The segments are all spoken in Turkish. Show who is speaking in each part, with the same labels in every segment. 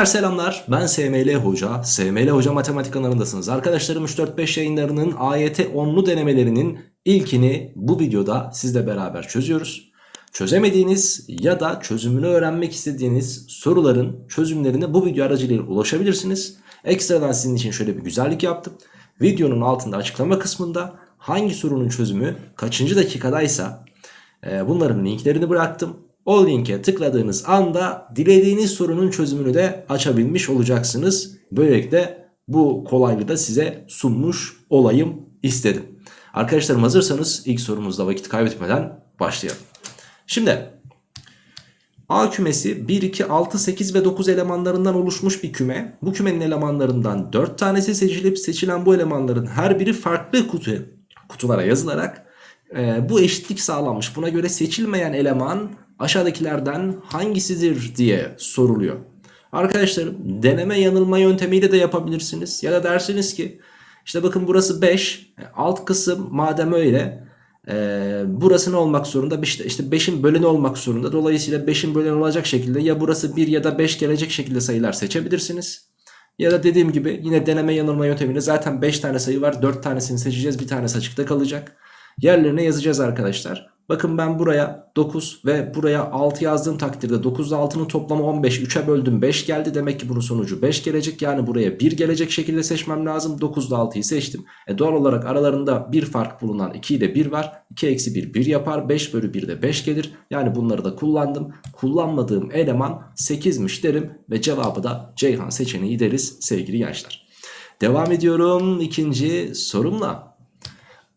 Speaker 1: Gençler selamlar. Ben SML Hoca. SML Hoca Matematik kanalındasınız. Arkadaşlarım 3-4-5 yayınlarının AYT 10'lu denemelerinin ilkini bu videoda sizle beraber çözüyoruz. Çözemediğiniz ya da çözümünü öğrenmek istediğiniz soruların çözümlerine bu video aracılığıyla ulaşabilirsiniz. Ekstradan sizin için şöyle bir güzellik yaptım. Videonun altında açıklama kısmında hangi sorunun çözümü kaçıncı dakikadaysa e, bunların linklerini bıraktım o linke tıkladığınız anda dilediğiniz sorunun çözümünü de açabilmiş olacaksınız. Böylelikle bu kolaylığı da size sunmuş olayım istedim. Arkadaşlarım hazırsanız ilk sorumuzda vakit kaybetmeden başlayalım. Şimdi A kümesi 1, 2, 6, 8 ve 9 elemanlarından oluşmuş bir küme. Bu kümenin elemanlarından 4 tanesi seçilip seçilen bu elemanların her biri farklı kutu, kutulara yazılarak e, bu eşitlik sağlanmış. Buna göre seçilmeyen eleman aşağıdakilerden hangisidir diye soruluyor. Arkadaşlarım deneme yanılma yöntemiyle de yapabilirsiniz. Ya da dersiniz ki işte bakın burası 5 alt kısım madem öyle e, burası ne olmak zorunda işte, işte 5'in böleni olmak zorunda. Dolayısıyla 5'in böleni olacak şekilde ya burası 1 ya da 5 gelecek şekilde sayılar seçebilirsiniz. Ya da dediğim gibi yine deneme yanılma yöntemiyle zaten 5 tane sayı var 4 tanesini seçeceğiz bir tanesi açıkta kalacak. Yerlerine yazacağız arkadaşlar. Bakın ben buraya 9 ve buraya 6 yazdığım takdirde 9 ile 6'nın toplamı 15. 3'e böldüm 5 geldi. Demek ki bunun sonucu 5 gelecek. Yani buraya 1 gelecek şekilde seçmem lazım. 9 ile 6'yı seçtim. E doğal olarak aralarında bir fark bulunan 2 ile 1 var. 2 eksi 1 1 yapar. 5 bölü 1 de 5 gelir. Yani bunları da kullandım. Kullanmadığım eleman 8'miş derim. Ve cevabı da Ceyhan seçeneği deriz sevgili gençler. Devam ediyorum ikinci sorumla.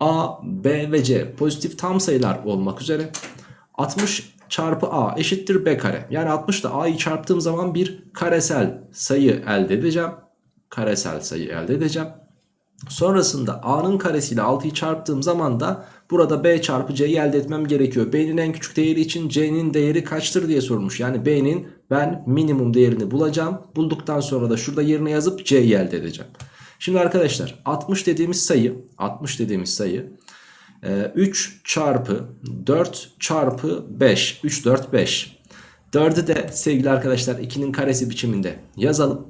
Speaker 1: A, B ve C pozitif tam sayılar olmak üzere 60 çarpı A eşittir B kare. Yani 60 ile A'yı çarptığım zaman bir karesel sayı elde edeceğim. Karesel sayı elde edeceğim. Sonrasında A'nın karesiyle 6'yı çarptığım zaman da burada B çarpı C'yi elde etmem gerekiyor. B'nin en küçük değeri için C'nin değeri kaçtır diye sormuş. Yani B'nin ben minimum değerini bulacağım. Bulduktan sonra da şurada yerine yazıp C'yi elde edeceğim. Şimdi arkadaşlar 60 dediğimiz sayı 60 dediğimiz sayı 3 e, çarpı 4 çarpı 5 3 4 5 4'ü de sevgili arkadaşlar 2'nin karesi biçiminde yazalım.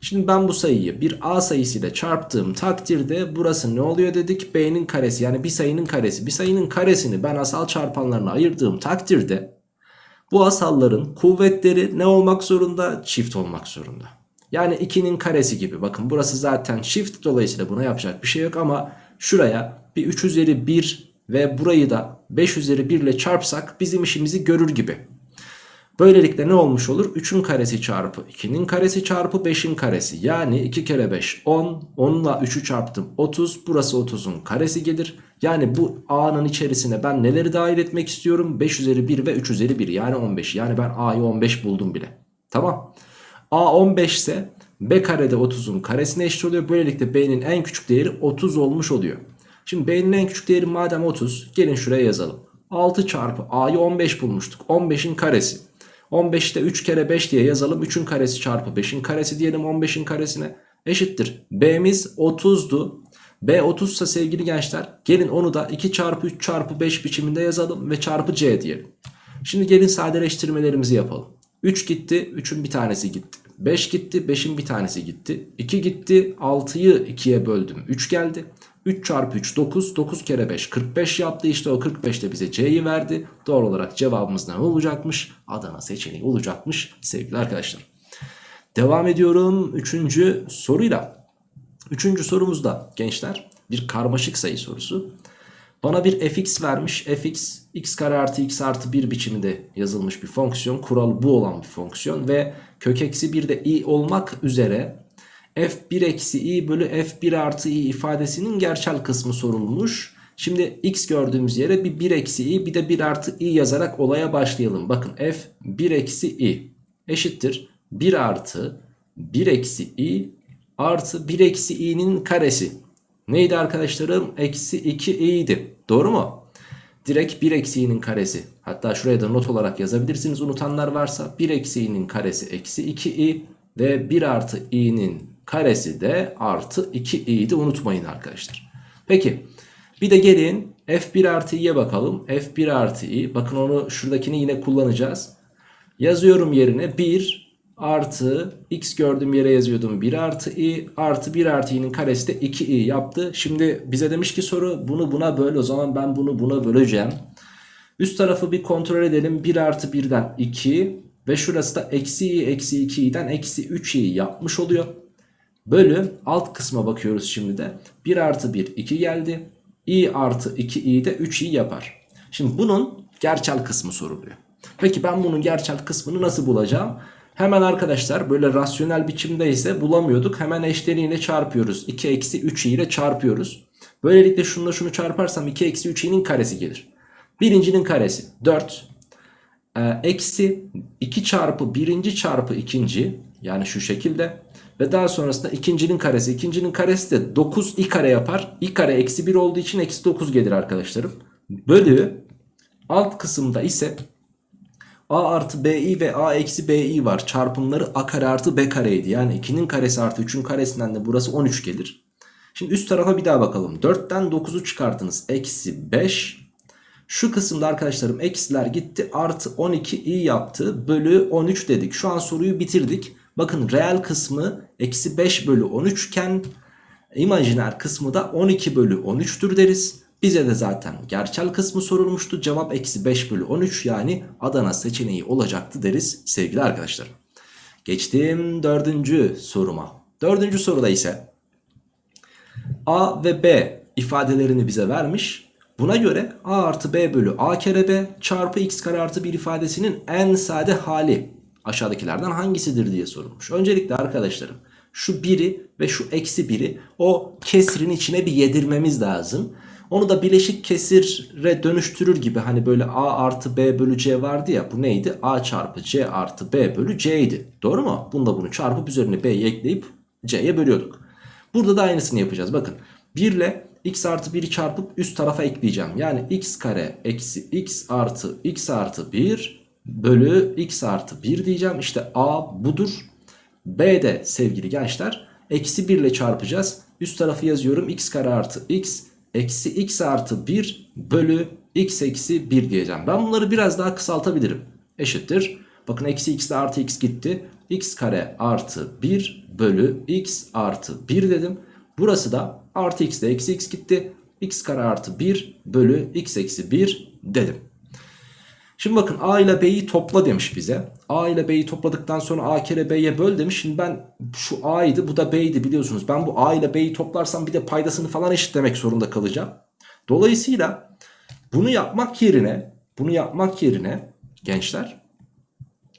Speaker 1: Şimdi ben bu sayıyı bir A sayısıyla çarptığım takdirde burası ne oluyor dedik? B'nin karesi yani bir sayının karesi. Bir sayının karesini ben asal çarpanlarına ayırdığım takdirde bu asalların kuvvetleri ne olmak zorunda? Çift olmak zorunda. Yani 2'nin karesi gibi. Bakın burası zaten çift dolayısıyla buna yapacak bir şey yok ama şuraya bir 3 üzeri 1 ve burayı da 5 üzeri 1 ile çarpsak bizim işimizi görür gibi. Böylelikle ne olmuş olur? 3'ün karesi çarpı 2'nin karesi çarpı 5'in karesi. Yani 2 kere 5 10. 10 ile 3'ü çarptım 30. Burası 30'un karesi gelir. Yani bu A'nın içerisine ben neleri dahil etmek istiyorum? 5 üzeri 1 ve 3 üzeri 1 yani 15. Yani ben A'yı 15 buldum bile. Tamam. A 15 ise B karede 30'un karesine eşit oluyor. Böylelikle B'nin en küçük değeri 30 olmuş oluyor. Şimdi B'nin en küçük değeri madem 30 gelin şuraya yazalım. 6 çarpı A'yı 15 bulmuştuk. 15'in karesi. 15'te 3 kere 5 diye yazalım. 3'ün karesi çarpı 5'in karesi diyelim 15'in karesine. Eşittir. B'miz 30'du. B 30 ise sevgili gençler gelin onu da 2 çarpı 3 çarpı 5 biçiminde yazalım ve çarpı C diyelim. Şimdi gelin sadeleştirmelerimizi yapalım. 3 gitti 3'ün bir tanesi gitti. 5 gitti 5'in bir tanesi gitti. 2 gitti 6'yı 2'ye böldüm 3 geldi. 3 çarpı 3 9 9 kere 5 45 yaptı işte o 45 de bize C'yi verdi. Doğal olarak cevabımız ne olacakmış? Adana seçeneği olacakmış sevgili arkadaşlar. Devam ediyorum 3. soruyla. 3. sorumuzda gençler bir karmaşık sayı sorusu. Bana bir fx vermiş. fx x kare artı x artı 1 biçiminde yazılmış bir fonksiyon. Kuralı bu olan bir fonksiyon ve kök eksi 1 de i olmak üzere f1 eksi i bölü f1 artı i ifadesinin gerçel kısmı sorulmuş. Şimdi x gördüğümüz yere bir 1 eksi i bir de 1 artı i yazarak olaya başlayalım. Bakın f 1 eksi i eşittir 1 artı 1 eksi i artı 1 eksi i'nin karesi. Neydi arkadaşlarım? Eksi 2 i'ydi. Doğru mu? Direkt 1 eksi i'nin karesi. Hatta şuraya da not olarak yazabilirsiniz unutanlar varsa. 1 eksi i'nin karesi eksi 2 i ve 1 artı i'nin karesi de artı 2 i'ydi unutmayın arkadaşlar. Peki bir de gelin f1 artı i'ye bakalım. f1 artı i bakın onu şuradakini yine kullanacağız. Yazıyorum yerine 1 artı x gördüğüm yere yazıyordum 1 artı i artı 1 artı i'nin karesi de 2i yaptı. Şimdi bize demiş ki soru bunu buna böl o zaman ben bunu buna böleceğim. Üst tarafı bir kontrol edelim 1 artı 1'den 2 ve şurası da eksi i eksi 2i'den eksi 3i yapmış oluyor. Bölü alt kısma bakıyoruz şimdi de 1 artı 1 2 geldi i artı 2i de 3i yapar. Şimdi bunun gerçel kısmı soruluyor. Peki ben bunun gerçel kısmını nasıl bulacağım? Hemen arkadaşlar böyle rasyonel biçimde ise bulamıyorduk. Hemen eşleniğiyle çarpıyoruz. 2 eksi 3i ile çarpıyoruz. Böylelikle şununla şunu çarparsam 2 eksi 3i'nin karesi gelir. Birincinin karesi 4. Ee, eksi 2 çarpı birinci çarpı ikinci yani şu şekilde. Ve daha sonrasında ikincinin karesi. ikincinin karesi de 9 i kare yapar. i kare eksi 1 olduğu için eksi 9 gelir arkadaşlarım. Bölü alt kısımda ise a artı bi ve a eksi bi var. Çarpımları a kare artı b kareydi. Yani 2'nin karesi artı 3'ün karesinden de burası 13 gelir. Şimdi üst tarafa bir daha bakalım. 4'ten 9'u çıkartınız. Eksi 5. Şu kısımda arkadaşlarım eksiler gitti. Artı 12 i yaptı. Bölü 13 dedik. Şu an soruyu bitirdik. Bakın reel kısmı eksi 5 bölü 13 iken imajiner kısmı da 12 bölü 13'tür deriz. Bize de zaten gerçel kısmı sorulmuştu. Cevap eksi 5 bölü 13 yani Adana seçeneği olacaktı deriz sevgili arkadaşlar. Geçtim dördüncü soruma. Dördüncü soruda ise A ve B ifadelerini bize vermiş. Buna göre A artı B bölü A kere B çarpı x kare artı 1 ifadesinin en sade hali aşağıdakilerden hangisidir diye sorulmuş. Öncelikle arkadaşlarım şu biri ve şu eksi biri o kesrin içine bir yedirmemiz lazım. Onu da bileşik kesire dönüştürür gibi hani böyle a artı b bölü c vardı ya bu neydi? a çarpı c artı b bölü c idi. Doğru mu? Bunda bunu çarpıp üzerine b'yi ekleyip c'ye bölüyorduk. Burada da aynısını yapacağız. Bakın 1 ile x artı 1'i çarpıp üst tarafa ekleyeceğim. Yani x kare eksi x artı x artı 1 bölü x artı 1 diyeceğim. İşte a budur. B de sevgili gençler eksi 1 ile çarpacağız. Üst tarafı yazıyorum x kare artı x eksi x artı 1 bölü x eksi 1 diyeceğim. Ben bunları biraz daha kısaltabilirim. Eşittir. Bakın eksi x ile artı x gitti. x kare artı 1 bölü x artı 1 dedim. Burası da artı x ile eksi x gitti. x kare artı 1 bölü x eksi 1 dedim. Şimdi bakın a ile b'yi topla demiş bize. a ile b'yi topladıktan sonra a kere b'ye böl demiş. Şimdi ben şu a'ydı bu da b'ydi biliyorsunuz. Ben bu a ile b'yi toplarsam bir de paydasını falan eşitlemek zorunda kalacağım. Dolayısıyla bunu yapmak yerine bunu yapmak yerine gençler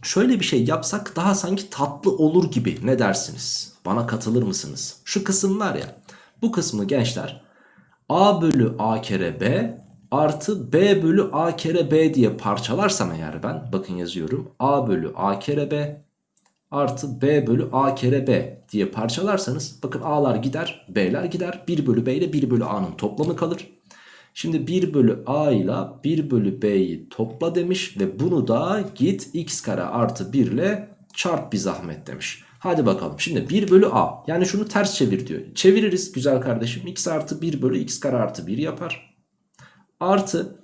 Speaker 1: şöyle bir şey yapsak daha sanki tatlı olur gibi ne dersiniz? Bana katılır mısınız? Şu kısım var ya bu kısmı gençler a bölü a kere b artı b bölü a kere b diye parçalarsam eğer ben bakın yazıyorum a bölü a kere b artı b bölü a kere b diye parçalarsanız bakın a'lar gider b'ler gider 1 bölü b ile 1 bölü a'nın toplamı kalır. Şimdi 1 bölü a ile 1 bölü b'yi topla demiş ve bunu da git x kare artı 1 ile çarp bir zahmet demiş. Hadi bakalım şimdi 1 bölü a yani şunu ters çevir diyor. Çeviririz güzel kardeşim x artı 1 bölü x kare artı 1 yapar. Artı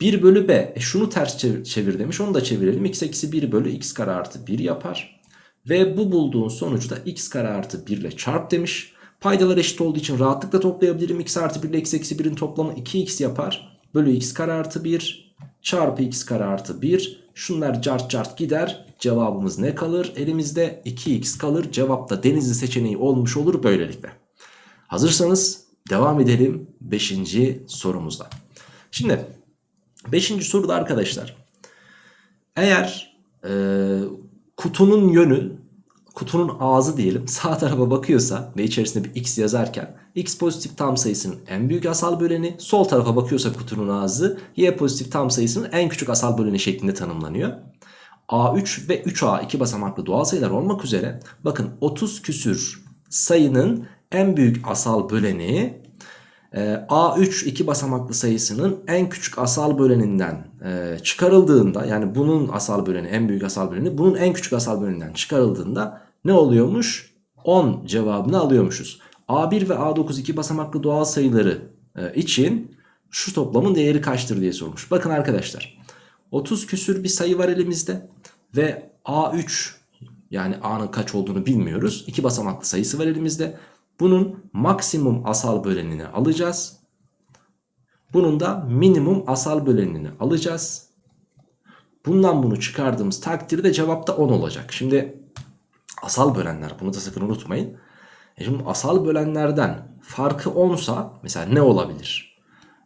Speaker 1: 1 bölü b. E şunu ters çevir, çevir demiş. Onu da çevirelim. x eksi 1 bölü x kare artı 1 yapar. Ve bu bulduğun sonucu da x kare artı 1 ile çarp demiş. Paydalar eşit olduğu için rahatlıkla toplayabilirim. x artı 1 ile x eksi 1'in toplamı 2x yapar. Bölü x kare artı 1 çarpı x kare artı 1. Şunlar cart cart gider. Cevabımız ne kalır? Elimizde 2x kalır. Cevap da denizli seçeneği olmuş olur böylelikle. Hazırsanız devam edelim 5. sorumuzda. Şimdi 5. soruda arkadaşlar eğer e, kutunun yönü kutunun ağzı diyelim sağ tarafa bakıyorsa ve içerisinde bir x yazarken x pozitif tam sayısının en büyük asal böleni sol tarafa bakıyorsa kutunun ağzı y pozitif tam sayısının en küçük asal böleni şeklinde tanımlanıyor. A3 ve 3A iki basamaklı doğal sayılar olmak üzere bakın 30 küsür sayının en büyük asal böleni A3 iki basamaklı sayısının en küçük asal böleninden e, çıkarıldığında yani bunun asal böleni en büyük asal böleni bunun en küçük asal böleninden çıkarıldığında ne oluyormuş? 10 cevabını alıyormuşuz. A1 ve A9 iki basamaklı doğal sayıları e, için şu toplamın değeri kaçtır diye sormuş. Bakın arkadaşlar 30 küsür bir sayı var elimizde ve A3 Yani a'nın kaç olduğunu bilmiyoruz. İki basamaklı sayısı var elimizde. Bunun maksimum asal bölenini alacağız. Bunun da minimum asal bölenini alacağız. Bundan bunu çıkardığımız takdirde cevapta 10 olacak. Şimdi asal bölenler bunu da sakın unutmayın. E şimdi asal bölenlerden farkı 10 sa mesela ne olabilir?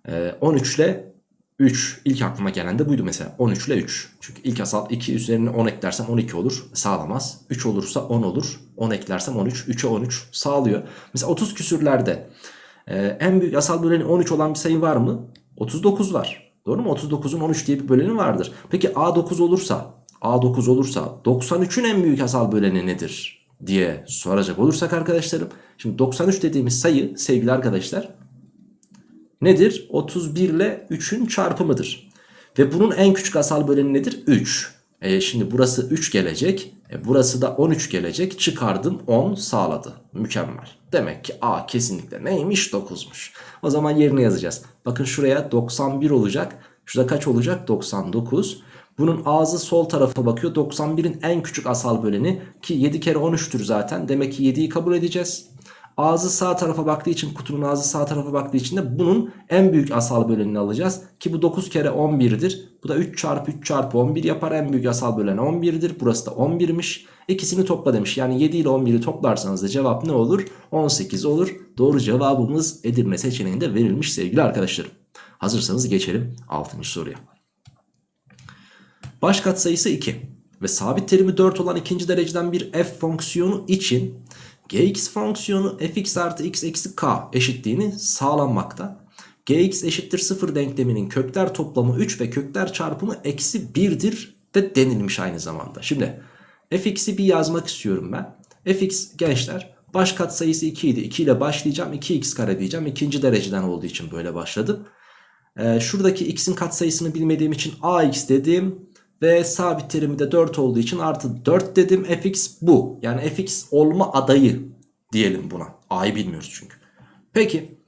Speaker 1: Ee, 13 ile 3 ilk aklıma gelen de buydu mesela 13 ile 3. Çünkü ilk asal 2 üzerine 10 eklersem 12 olur sağlamaz. 3 olursa 10 olur 10 eklersem 13 3'e 13 sağlıyor. Mesela 30 küsürlerde e, en büyük asal böleni 13 olan bir sayı var mı? 39 var. Doğru mu? 39'un 13 diye bir böleni vardır. Peki A9 olursa A9 olursa 93'ün en büyük asal böleni nedir? diye soracak olursak arkadaşlarım. Şimdi 93 dediğimiz sayı sevgili arkadaşlar nedir? 31 ile 3'ün çarpımıdır. Ve bunun en küçük asal böleni nedir? 3. E şimdi burası 3 gelecek. E burası da 13 gelecek. Çıkardım 10 sağladı. Mükemmel. Demek ki A kesinlikle neymiş? 9'muş. O zaman yerine yazacağız. Bakın şuraya 91 olacak. Şurada kaç olacak? 99. Bunun ağzı sol tarafa bakıyor. 91'in en küçük asal böleni ki 7 kere 13'tür zaten. Demek ki 7'yi kabul edeceğiz. Ağzı sağ tarafa baktığı için kutunun ağzı sağ tarafa baktığı için de bunun en büyük asal bölenini alacağız. Ki bu 9 kere 11'dir. Bu da 3 çarpı 3 çarpı 11 yapar. En büyük asal bölen 11'dir. Burası da 11'miş. İkisini topla demiş. Yani 7 ile 11'i toplarsanız da cevap ne olur? 18 olur. Doğru cevabımız Edirne seçeneğinde verilmiş sevgili arkadaşlarım. Hazırsanız geçelim 6. soruya. Baş katsayısı 2 ve sabit terimi 4 olan ikinci dereceden bir f fonksiyonu için gx fonksiyonu fx artı x eksi k eşitliğini sağlanmakta. gx eşittir 0 denkleminin kökler toplamı 3 ve kökler çarpımı eksi 1'dir de denilmiş aynı zamanda. Şimdi fx'i bir yazmak istiyorum ben. fx gençler baş katsayısı 2 idi. 2 ile başlayacağım 2x kare diyeceğim. ikinci dereceden olduğu için böyle başladım. Ee, şuradaki x'in katsayısını bilmediğim için ax dedim. Ve sabit terimi de 4 olduğu için artı 4 dedim. fx bu. Yani fx olma adayı diyelim buna. a'yı bilmiyoruz çünkü. Peki.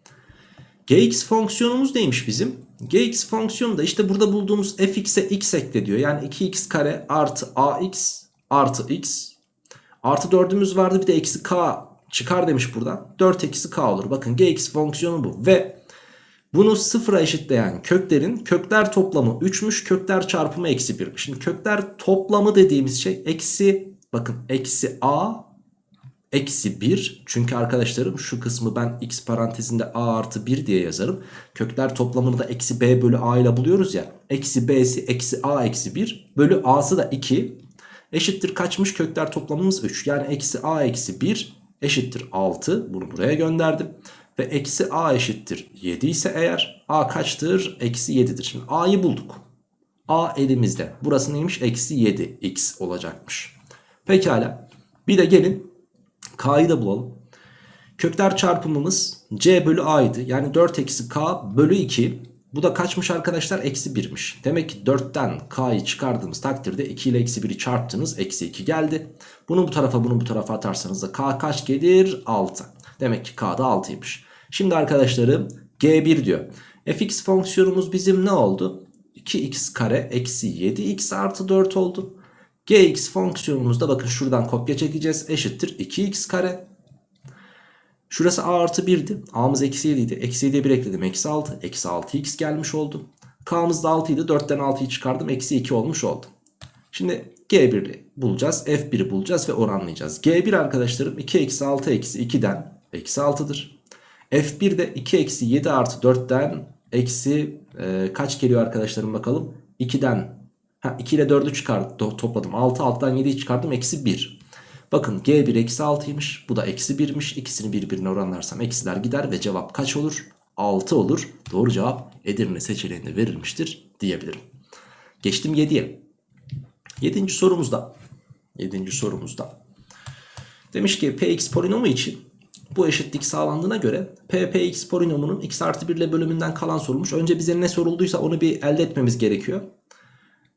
Speaker 1: gx fonksiyonumuz neymiş bizim? gx fonksiyonu da işte burada bulduğumuz fx'e x ekle diyor. Yani 2x kare artı ax artı x. Artı 4'ümüz vardı bir de eksi k çıkar demiş buradan. 4 eksi k olur. Bakın gx fonksiyonu bu. Ve bunu sıfıra eşitleyen köklerin kökler toplamı 3'müş kökler çarpımı eksi 1'miş. Şimdi kökler toplamı dediğimiz şey eksi bakın eksi a eksi 1. Çünkü arkadaşlarım şu kısmı ben x parantezinde a artı 1 diye yazarım. Kökler toplamını da eksi b bölü a ile buluyoruz ya. Eksi b'si eksi a eksi 1 bölü a'sı da 2 eşittir kaçmış kökler toplamımız 3. Yani eksi a eksi 1 eşittir 6 bunu buraya gönderdim. Ve eksi a eşittir 7 ise eğer a kaçtır? Eksi 7'dir. Şimdi a'yı bulduk. a elimizde. Burası neymiş? Eksi 7 x olacakmış. Pekala. Bir de gelin k'yı da bulalım. Kökler çarpımımız c bölü a'ydı. Yani 4 eksi k bölü 2. Bu da kaçmış arkadaşlar? Eksi 1'miş. Demek ki 4'ten k'yı çıkardığımız takdirde 2 ile eksi 1'i çarptınız. Eksi 2 geldi. Bunu bu tarafa bunu bu tarafa atarsanız da k kaç gelir? 6. Demek ki k da 6'ymış. Şimdi arkadaşlarım G1 diyor. fx fonksiyonumuz bizim ne oldu? 2x kare eksi 7x artı 4 oldu. gx fonksiyonumuzda bakın şuradan kopya çekeceğiz. Eşittir 2x kare. Şurası a artı 1'di. a'mız eksi 7 idi. Eksi 7'ye 1 ekledim. Eksi 6. Eksi 6x gelmiş oldu. k'mız da 6 idi. 4'ten 6'yı çıkardım. Eksi 2 olmuş oldu. Şimdi G1'i bulacağız. F1'i bulacağız ve oranlayacağız. G1 arkadaşlarım 2 eksi 6 eksi 2'den eksi 6'dır. F1 de 2 eksi 7 artı 4'ten eksi e, kaç geliyor arkadaşlarım bakalım. 2'den ha, 2 ile 4'ü çıkardım topladım. 6 6'dan 7'yi çıkardım eksi 1. Bakın G1 eksi 6'ymış bu da eksi 1'miş. İkisini birbirine oranlarsam eksiler gider ve cevap kaç olur? 6 olur. Doğru cevap Edirne seçeneğinde verilmiştir diyebilirim. Geçtim 7'ye. 7. sorumuzda 7. sorumuzda demiş ki px polinomu için bu eşitlik sağlandığına göre ppx polinomunun x artı 1 ile bölümünden kalan sorulmuş. Önce bize ne sorulduysa onu bir elde etmemiz gerekiyor.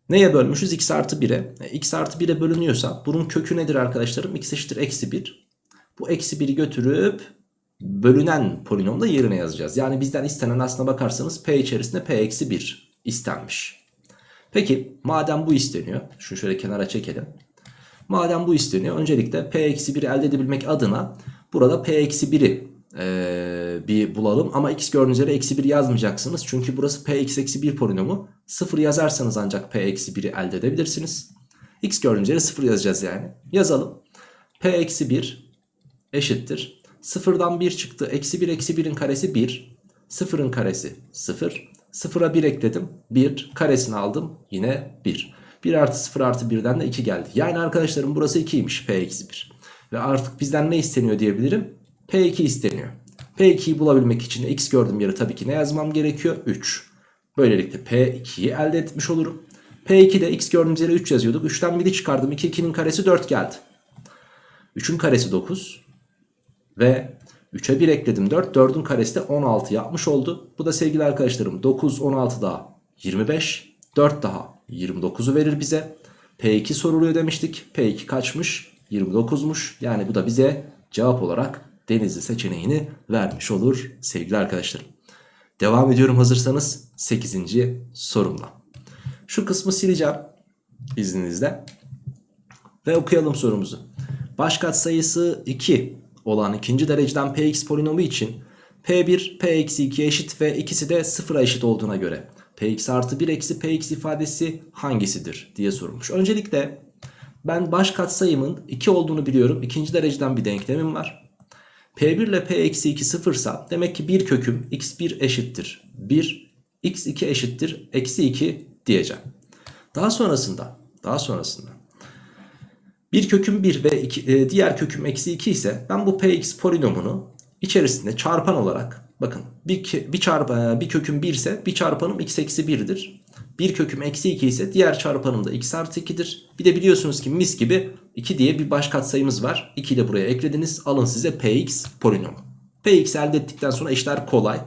Speaker 1: Neye bölmüşüz? x artı 1'e. E, x artı 1'e bölünüyorsa bunun kökü nedir arkadaşlarım? x eşittir eksi 1. Bu eksi 1'i götürüp bölünen polinomda yerine yazacağız. Yani bizden istenen aslına bakarsanız p içerisinde p eksi 1 istenmiş. Peki madem bu isteniyor. Şunu şöyle kenara çekelim. Madem bu isteniyor öncelikle P eksi 1'i elde edebilmek adına burada P eksi 1'i ee, bir bulalım. Ama x gördüğünüz yere eksi 1 yazmayacaksınız. Çünkü burası p eksi 1 polinomu. 0 yazarsanız ancak p eksi 1'i elde edebilirsiniz. x gördüğünüz yere 0 yazacağız yani. Yazalım. p eksi 1 eşittir. 0'dan 1 çıktı. Eksi 1 eksi 1'in karesi 1. 0'ın karesi 0. 0'a 1 ekledim. 1 karesini aldım. Yine 1. 1 artı 0 artı 1'den de 2 geldi. Yani arkadaşlarım burası 2'ymiş p eksi 1. Ve artık bizden ne isteniyor diyebilirim? P2 isteniyor. P2'yi bulabilmek için x gördüğüm yere tabii ki ne yazmam gerekiyor? 3. Böylelikle P2'yi elde etmiş olurum. P2'de x gördüğümüz yere 3 yazıyorduk. 3'ten 1'i çıkardım. 2, 2'nin karesi 4 geldi. 3'ün karesi 9. Ve 3'e 1 ekledim 4. 4'ün karesi de 16 yapmış oldu. Bu da sevgili arkadaşlarım 9, 16 daha 25. 4 daha 29'u verir bize. P2 soruluyor demiştik. P2 kaçmış? 29'muş. Yani bu da bize cevap olarak Denizli seçeneğini vermiş olur sevgili arkadaşlarım. Devam ediyorum hazırsanız 8. sorumla. Şu kısmı sileceğim izninizle. Ve okuyalım sorumuzu. Baş katsayısı 2 olan ikinci dereceden px polinomu için p1 p-2 eşit ve ikisi de sıfıra eşit olduğuna göre px artı 1 eksi px ifadesi hangisidir diye sorulmuş. Öncelikle ben baş katsayımın 2 olduğunu biliyorum. İkinci dereceden bir denklemim var. P1 ile P eksi 2 sıfırsa demek ki bir köküm x1 eşittir 1 x2 eşittir eksi 2 diyeceğim. Daha sonrasında daha sonrasında bir köküm 1 ve iki, e, diğer köküm eksi 2 ise ben bu px polinomunu içerisinde çarpan olarak bakın bir, bir, çarp, e, bir köküm 1 ise bir çarpanım x eksi 1'dir. Bir köküm eksi 2 ise diğer çarpanım da x artı 2'dir. Bir de biliyorsunuz ki mis gibi 2 diye bir baş katsayımız var. 2'yi de buraya eklediniz. Alın size px polinomu. px elde ettikten sonra işler kolay.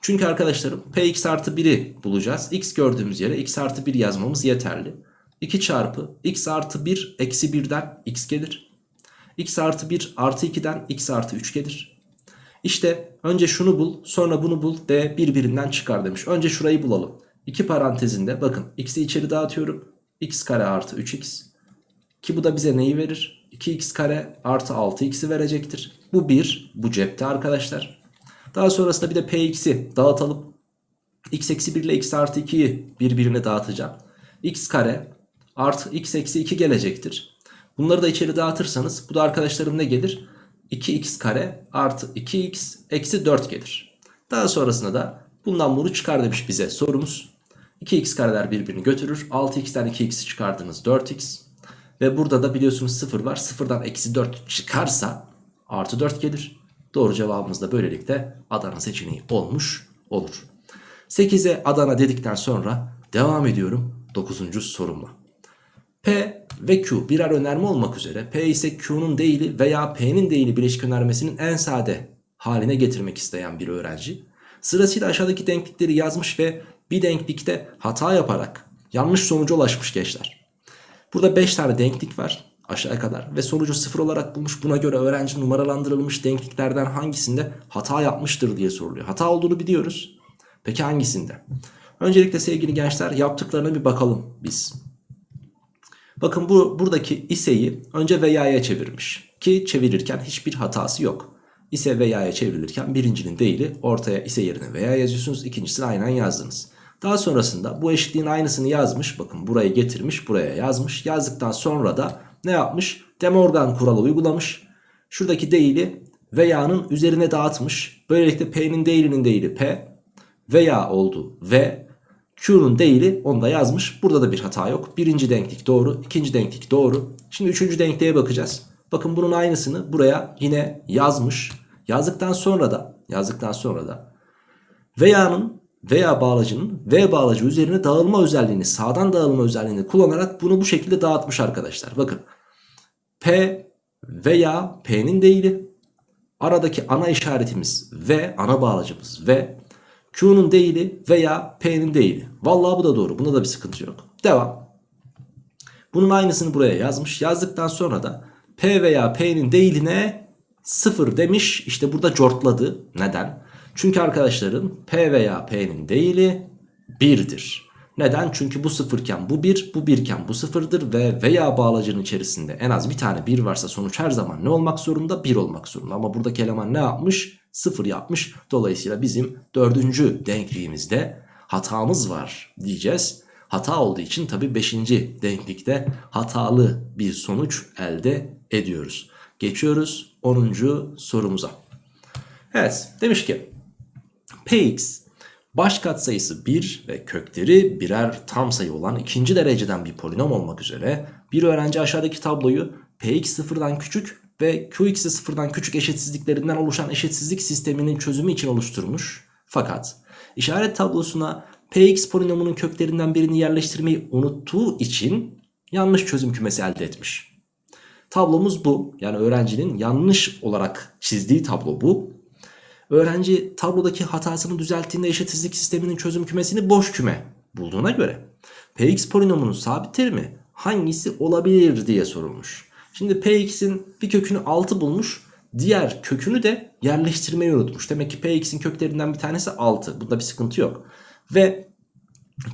Speaker 1: Çünkü arkadaşlarım px artı 1'i bulacağız. x gördüğümüz yere x artı 1 yazmamız yeterli. 2 çarpı x artı 1 eksi 1'den x gelir. x artı 1 artı 2'den x artı 3 gelir. İşte önce şunu bul sonra bunu bul de birbirinden çıkar demiş. Önce şurayı bulalım. 2 parantezinde bakın x'i içeri dağıtıyorum. x kare artı 3x. Ki bu da bize neyi verir? 2x kare artı 6x'i verecektir. Bu 1 bu cepte arkadaşlar. Daha sonrasında bir de px'i dağıtalım. x eksi 1 ile x artı 2'yi birbirine dağıtacağım. x kare artı x eksi 2 gelecektir. Bunları da içeri dağıtırsanız bu da arkadaşlarım ne gelir? 2x kare artı 2x eksi 4 gelir. Daha sonrasında da bundan bunu çıkar demiş bize sorumuz. 2x kareler birbirini götürür. 6x'ten 2x'i çıkardınız 4x. Ve burada da biliyorsunuz 0 var. 0'dan eksi 4 çıkarsa artı 4 gelir. Doğru cevabımız da böylelikle Adana seçeneği olmuş olur. 8'e Adana dedikten sonra devam ediyorum 9. sorumla. P ve Q birer önerme olmak üzere P ise Q'nun değili veya P'nin değili bileşik önermesinin en sade haline getirmek isteyen bir öğrenci sırasıyla aşağıdaki denklikleri yazmış ve bir denklikte hata yaparak yanlış sonuca ulaşmış gençler. Burada 5 tane denklik var aşağıya kadar ve sonucu 0 olarak bulmuş. Buna göre öğrenci numaralandırılmış denkliklerden hangisinde hata yapmıştır diye soruluyor. Hata olduğunu biliyoruz. Peki hangisinde? Öncelikle sevgili gençler yaptıklarına bir bakalım biz. Bakın bu buradaki iseyi önce veya'ya çevirmiş. Ki çevirirken hiçbir hatası yok. İse veya'ya çevrilirken birincinin değili ortaya ise yerine veya yazıyorsunuz. ikincisini aynen yazdınız. Daha sonrasında bu eşitliğin aynısını yazmış. Bakın burayı getirmiş buraya yazmış. Yazdıktan sonra da ne yapmış? De Morgan kuralı uygulamış. Şuradaki değili veya'nın üzerine dağıtmış. Böylelikle P'nin değilinin değili P veya oldu ve Q'nun değili onu da yazmış. Burada da bir hata yok. Birinci denklik doğru. ikinci denklik doğru. Şimdi üçüncü denkliğe bakacağız. Bakın bunun aynısını buraya yine yazmış. Yazdıktan sonra da yazdıktan sonra da veya'nın veya bağlacının V bağlacı üzerine dağılma özelliğini sağdan dağılma özelliğini kullanarak bunu bu şekilde dağıtmış arkadaşlar. Bakın P veya P'nin değili aradaki ana işaretimiz V ana bağlacımız V Q'nun değili veya P'nin değili. Vallahi bu da doğru. Bunda da bir sıkıntı yok. Devam. Bunun aynısını buraya yazmış. Yazdıktan sonra da P veya P'nin değiline 0 demiş. İşte burada cortladı. Neden? Çünkü arkadaşlarım P veya P'nin değili 1'dir. Neden? Çünkü bu sıfırken bu 1, bu 1 iken bu sıfırdır ve veya bağlacının içerisinde en az bir tane 1 varsa sonuç her zaman ne olmak zorunda? 1 olmak zorunda. Ama buradaki eleman ne yapmış? 0 yapmış. Dolayısıyla bizim dördüncü denkliğimizde hatamız var diyeceğiz. Hata olduğu için tabi 5. denklikte hatalı bir sonuç elde ediyoruz. Geçiyoruz 10. sorumuza. Evet demiş ki Px baş katsayısı 1 ve kökleri birer tam sayı olan ikinci dereceden bir polinom olmak üzere bir öğrenci aşağıdaki tabloyu Px sıfırdan küçük ve Qx'i sıfırdan küçük eşitsizliklerinden oluşan eşitsizlik sisteminin çözümü için oluşturmuş. Fakat işaret tablosuna Px polinomunun köklerinden birini yerleştirmeyi unuttuğu için yanlış çözüm kümesi elde etmiş. Tablomuz bu. Yani öğrencinin yanlış olarak çizdiği tablo bu. Öğrenci tablodaki hatasını düzelttiğinde eşitsizlik sisteminin çözüm kümesini boş küme bulduğuna göre Px polinomunun sabit terimi hangisi olabilir diye sorulmuş. Şimdi Px'in bir kökünü 6 bulmuş. Diğer kökünü de yerleştirmeyi unutmuş. Demek ki Px'in köklerinden bir tanesi 6. Bunda bir sıkıntı yok. Ve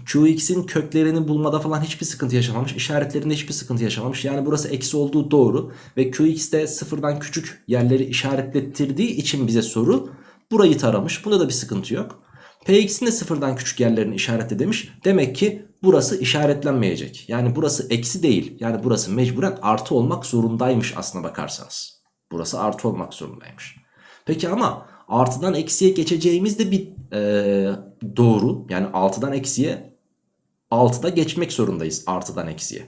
Speaker 1: Qx'in köklerini bulmada falan hiçbir sıkıntı yaşamamış. İşaretlerinde hiçbir sıkıntı yaşamamış. Yani burası eksi olduğu doğru. Ve Qx de sıfırdan küçük yerleri işaretlettirdiği için bize soru burayı taramış. Bunda da bir sıkıntı yok. Px'in de sıfırdan küçük yerlerini işaretle demiş. Demek ki burası işaretlenmeyecek. Yani burası eksi değil. Yani burası mecburen artı olmak zorundaymış aslına bakarsanız. Burası artı olmak zorundaymış. Peki ama artıdan eksiye geçeceğimiz de bir e, doğru. Yani 6'dan eksiye 6'da geçmek zorundayız artıdan eksiye.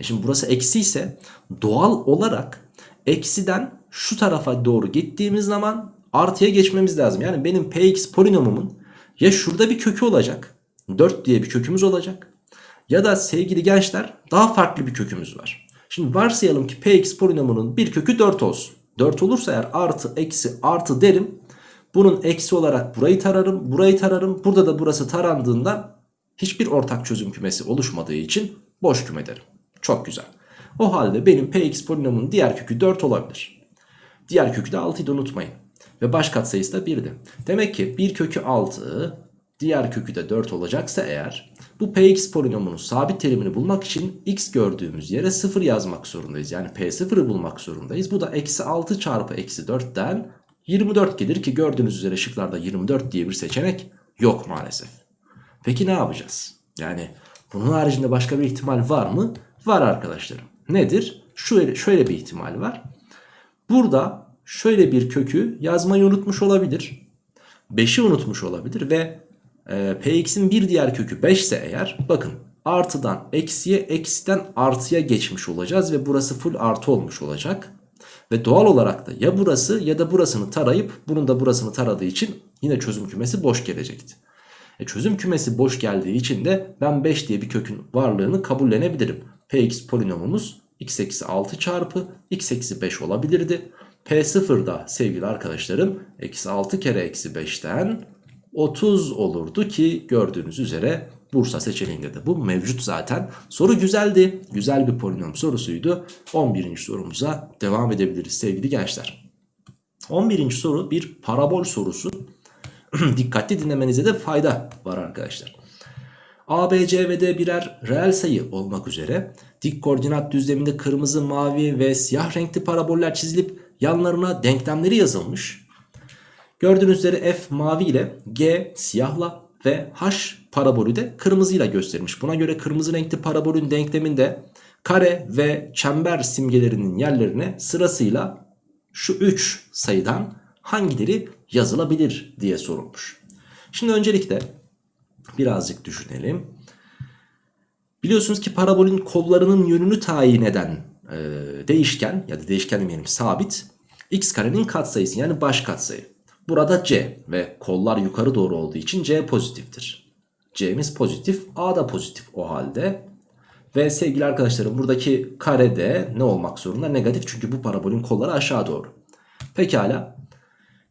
Speaker 1: E şimdi burası eksi ise doğal olarak eksiden şu tarafa doğru gittiğimiz zaman artıya geçmemiz lazım. Yani benim px polinomumun ya şurada bir kökü olacak. 4 diye bir kökümüz olacak. Ya da sevgili gençler daha farklı bir kökümüz var. Şimdi varsayalım ki px polinomunun bir kökü 4 olsun. 4 olursa eğer artı eksi artı derim. Bunun eksi olarak burayı tararım. Burayı tararım. Burada da burası tarandığından hiçbir ortak çözüm kümesi oluşmadığı için boş küme derim. Çok güzel. O halde benim px polinomun diğer kökü 4 olabilir. Diğer kökü de 6'ydı unutmayın. Ve baş katsayısı da 1'di. Demek ki bir kökü 6 diğer kökü de 4 olacaksa eğer bu px polinomunun sabit terimini bulmak için x gördüğümüz yere 0 yazmak zorundayız. Yani p0'ı bulmak zorundayız. Bu da eksi 6 çarpı eksi 4'ten 24 gelir ki gördüğünüz üzere şıklarda 24 diye bir seçenek yok maalesef. Peki ne yapacağız? Yani bunun haricinde başka bir ihtimal var mı? Var arkadaşlarım. Nedir? Şöyle, şöyle bir ihtimal var. Burada şöyle bir kökü yazmayı unutmuş olabilir. 5'i unutmuş olabilir ve e, px'in bir diğer kökü 5 ise eğer bakın artıdan eksiye eksiden artıya geçmiş olacağız ve burası full artı olmuş olacak. Ve doğal olarak da ya burası ya da burasını tarayıp bunun da burasını taradığı için yine çözüm kümesi boş gelecekti. E çözüm kümesi boş geldiği için de ben 5 diye bir kökün varlığını kabullenebilirim. Px polinomumuz x eksi 6 çarpı x eksi 5 olabilirdi. P0 da sevgili arkadaşlarım eksi 6 kere eksi 5'ten 30 olurdu ki gördüğünüz üzere Bursa seçeneğinde de bu mevcut zaten. Soru güzeldi. Güzel bir polinom sorusuydu. 11. sorumuza devam edebiliriz sevgili gençler. 11. soru bir parabol sorusu. Dikkatli dinlemenize de fayda var arkadaşlar. A, B, C ve D birer reel sayı olmak üzere dik koordinat düzleminde kırmızı, mavi ve siyah renkli paraboller çizilip yanlarına denklemleri yazılmış. Gördüğünüz üzere F mavi ile G siyahla ve H parabolü de kırmızıyla göstermiş. Buna göre kırmızı renkli parabolün denkleminde kare ve çember simgelerinin yerlerine sırasıyla şu 3 sayıdan hangileri yazılabilir diye sorulmuş. Şimdi öncelikle birazcık düşünelim. Biliyorsunuz ki parabolün kollarının yönünü tayin eden e, değişken ya da değişken demeyelim sabit x karenin katsayısı yani baş katsayı. Burada c ve kollar yukarı doğru olduğu için c pozitiftir. c'miz pozitif a da pozitif o halde. Ve sevgili arkadaşlarım buradaki karede ne olmak zorunda? Negatif çünkü bu parabolün kolları aşağı doğru. Pekala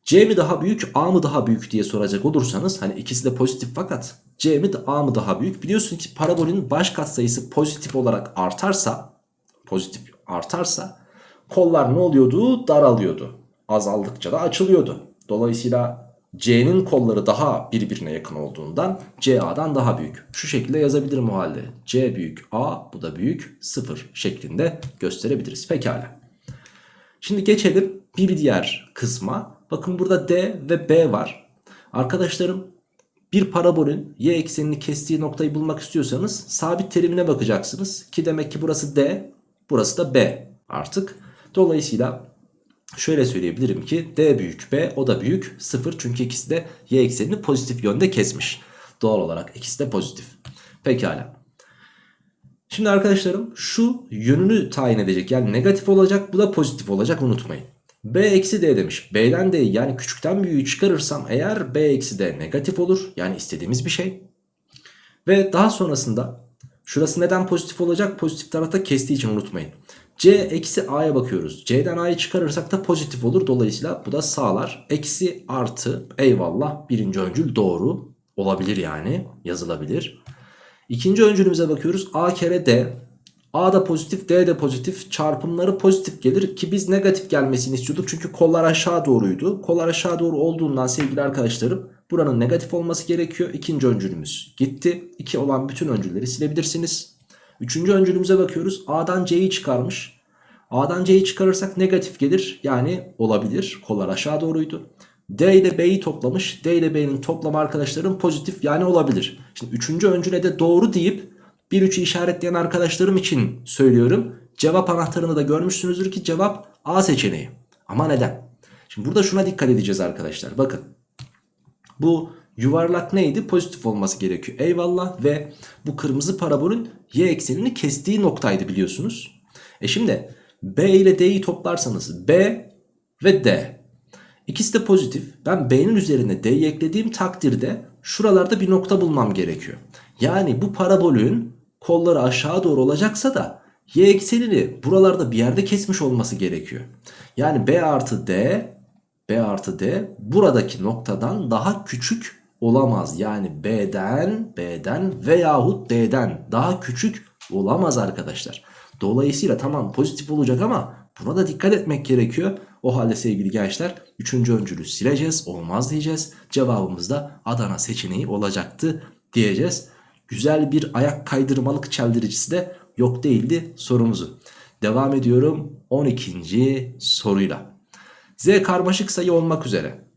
Speaker 1: C mi daha büyük A mı daha büyük diye soracak olursanız hani ikisi de pozitif fakat C mi A mı daha büyük? Biliyorsun ki parabolün baş katsayısı pozitif olarak artarsa pozitif artarsa kollar ne oluyordu? Daralıyordu. Azaldıkça da açılıyordu. Dolayısıyla C'nin kolları daha birbirine yakın olduğundan CA'dan daha büyük. Şu şekilde yazabilirim o halde. C büyük A bu da büyük 0 şeklinde gösterebiliriz. Pekala. Şimdi geçelim bir diğer kısma. Bakın burada D ve B var. Arkadaşlarım bir parabolün y eksenini kestiği noktayı bulmak istiyorsanız sabit terimine bakacaksınız. Ki demek ki burası D, burası da B artık. Dolayısıyla şöyle söyleyebilirim ki D büyük B o da büyük 0 çünkü ikisi de y eksenini pozitif yönde kesmiş. Doğal olarak ikisi de pozitif. Pekala. Şimdi arkadaşlarım şu yönünü tayin edecek yani negatif olacak bu da pozitif olacak unutmayın. B eksi D demiş. B'den D'yi yani küçükten büyüğü çıkarırsam eğer B eksi D negatif olur. Yani istediğimiz bir şey. Ve daha sonrasında şurası neden pozitif olacak? Pozitif tarafta kestiği için unutmayın. C eksi A'ya bakıyoruz. C'den A'yı çıkarırsak da pozitif olur. Dolayısıyla bu da sağlar. Eksi artı eyvallah birinci öncül doğru olabilir yani yazılabilir. İkinci öncülümüze bakıyoruz. A kere D. A da pozitif D de pozitif çarpımları pozitif gelir ki biz negatif gelmesini istiyorduk. Çünkü kollar aşağı doğruydu. Kollar aşağı doğru olduğundan sevgili arkadaşlarım buranın negatif olması gerekiyor. İkinci öncülümüz gitti. 2 olan bütün öncülleri silebilirsiniz. Üçüncü öncülümüze bakıyoruz. A'dan C'yi çıkarmış. A'dan C'yi çıkarırsak negatif gelir. Yani olabilir. Kollar aşağı doğruydu. D ile B'yi toplamış. D ile B'nin toplamı arkadaşlarım pozitif yani olabilir. Şimdi üçüncü öncüle de doğru deyip 1-3'ü işaretleyen arkadaşlarım için söylüyorum. Cevap anahtarını da görmüşsünüzdür ki cevap A seçeneği. Ama neden? Şimdi burada şuna dikkat edeceğiz arkadaşlar. Bakın bu yuvarlak neydi? Pozitif olması gerekiyor. Eyvallah ve bu kırmızı parabolün y eksenini kestiği noktaydı biliyorsunuz. E şimdi B ile D'yi toplarsanız B ve D. İkisi de pozitif. Ben B'nin üzerine D'yi eklediğim takdirde şuralarda bir nokta bulmam gerekiyor. Yani bu parabolün kolları aşağı doğru olacaksa da y eksenini buralarda bir yerde kesmiş olması gerekiyor. Yani B artı D B artı D buradaki noktadan daha küçük olamaz. Yani B'den B'den veyahut D'den daha küçük olamaz arkadaşlar. Dolayısıyla tamam pozitif olacak ama buna da dikkat etmek gerekiyor. O halde sevgili gençler 3. öncülü sileceğiz olmaz diyeceğiz. Cevabımız da Adana seçeneği olacaktı diyeceğiz. Güzel bir ayak kaydırmalık çeldiricisi de yok değildi sorumuzu. Devam ediyorum 12. soruyla. Z karmaşık sayı olmak üzere.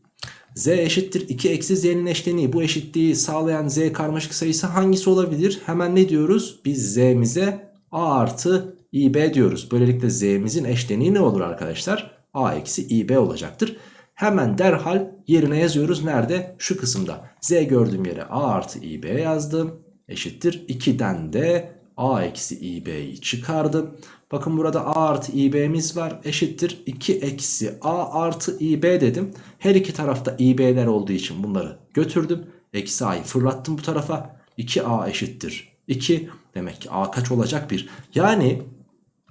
Speaker 1: Z eşittir 2 eksi z'nin eşleniği. Bu eşitliği sağlayan z karmaşık sayısı hangisi olabilir? Hemen ne diyoruz? Biz z'mize a artı ib diyoruz. Böylelikle z'mizin eşleniği ne olur arkadaşlar? a eksi ib olacaktır. Hemen derhal yerine yazıyoruz. Nerede? Şu kısımda. Z gördüğüm yere a artı ib yazdım. Eşittir 2'den de a eksi ib'yi çıkardım. Bakın burada a artı ib'miz var. Eşittir 2 eksi a artı ib dedim. Her iki tarafta ib'ler olduğu için bunları götürdüm. Eksi a'yı fırlattım bu tarafa. 2a eşittir 2. Demek ki a kaç olacak 1. Yani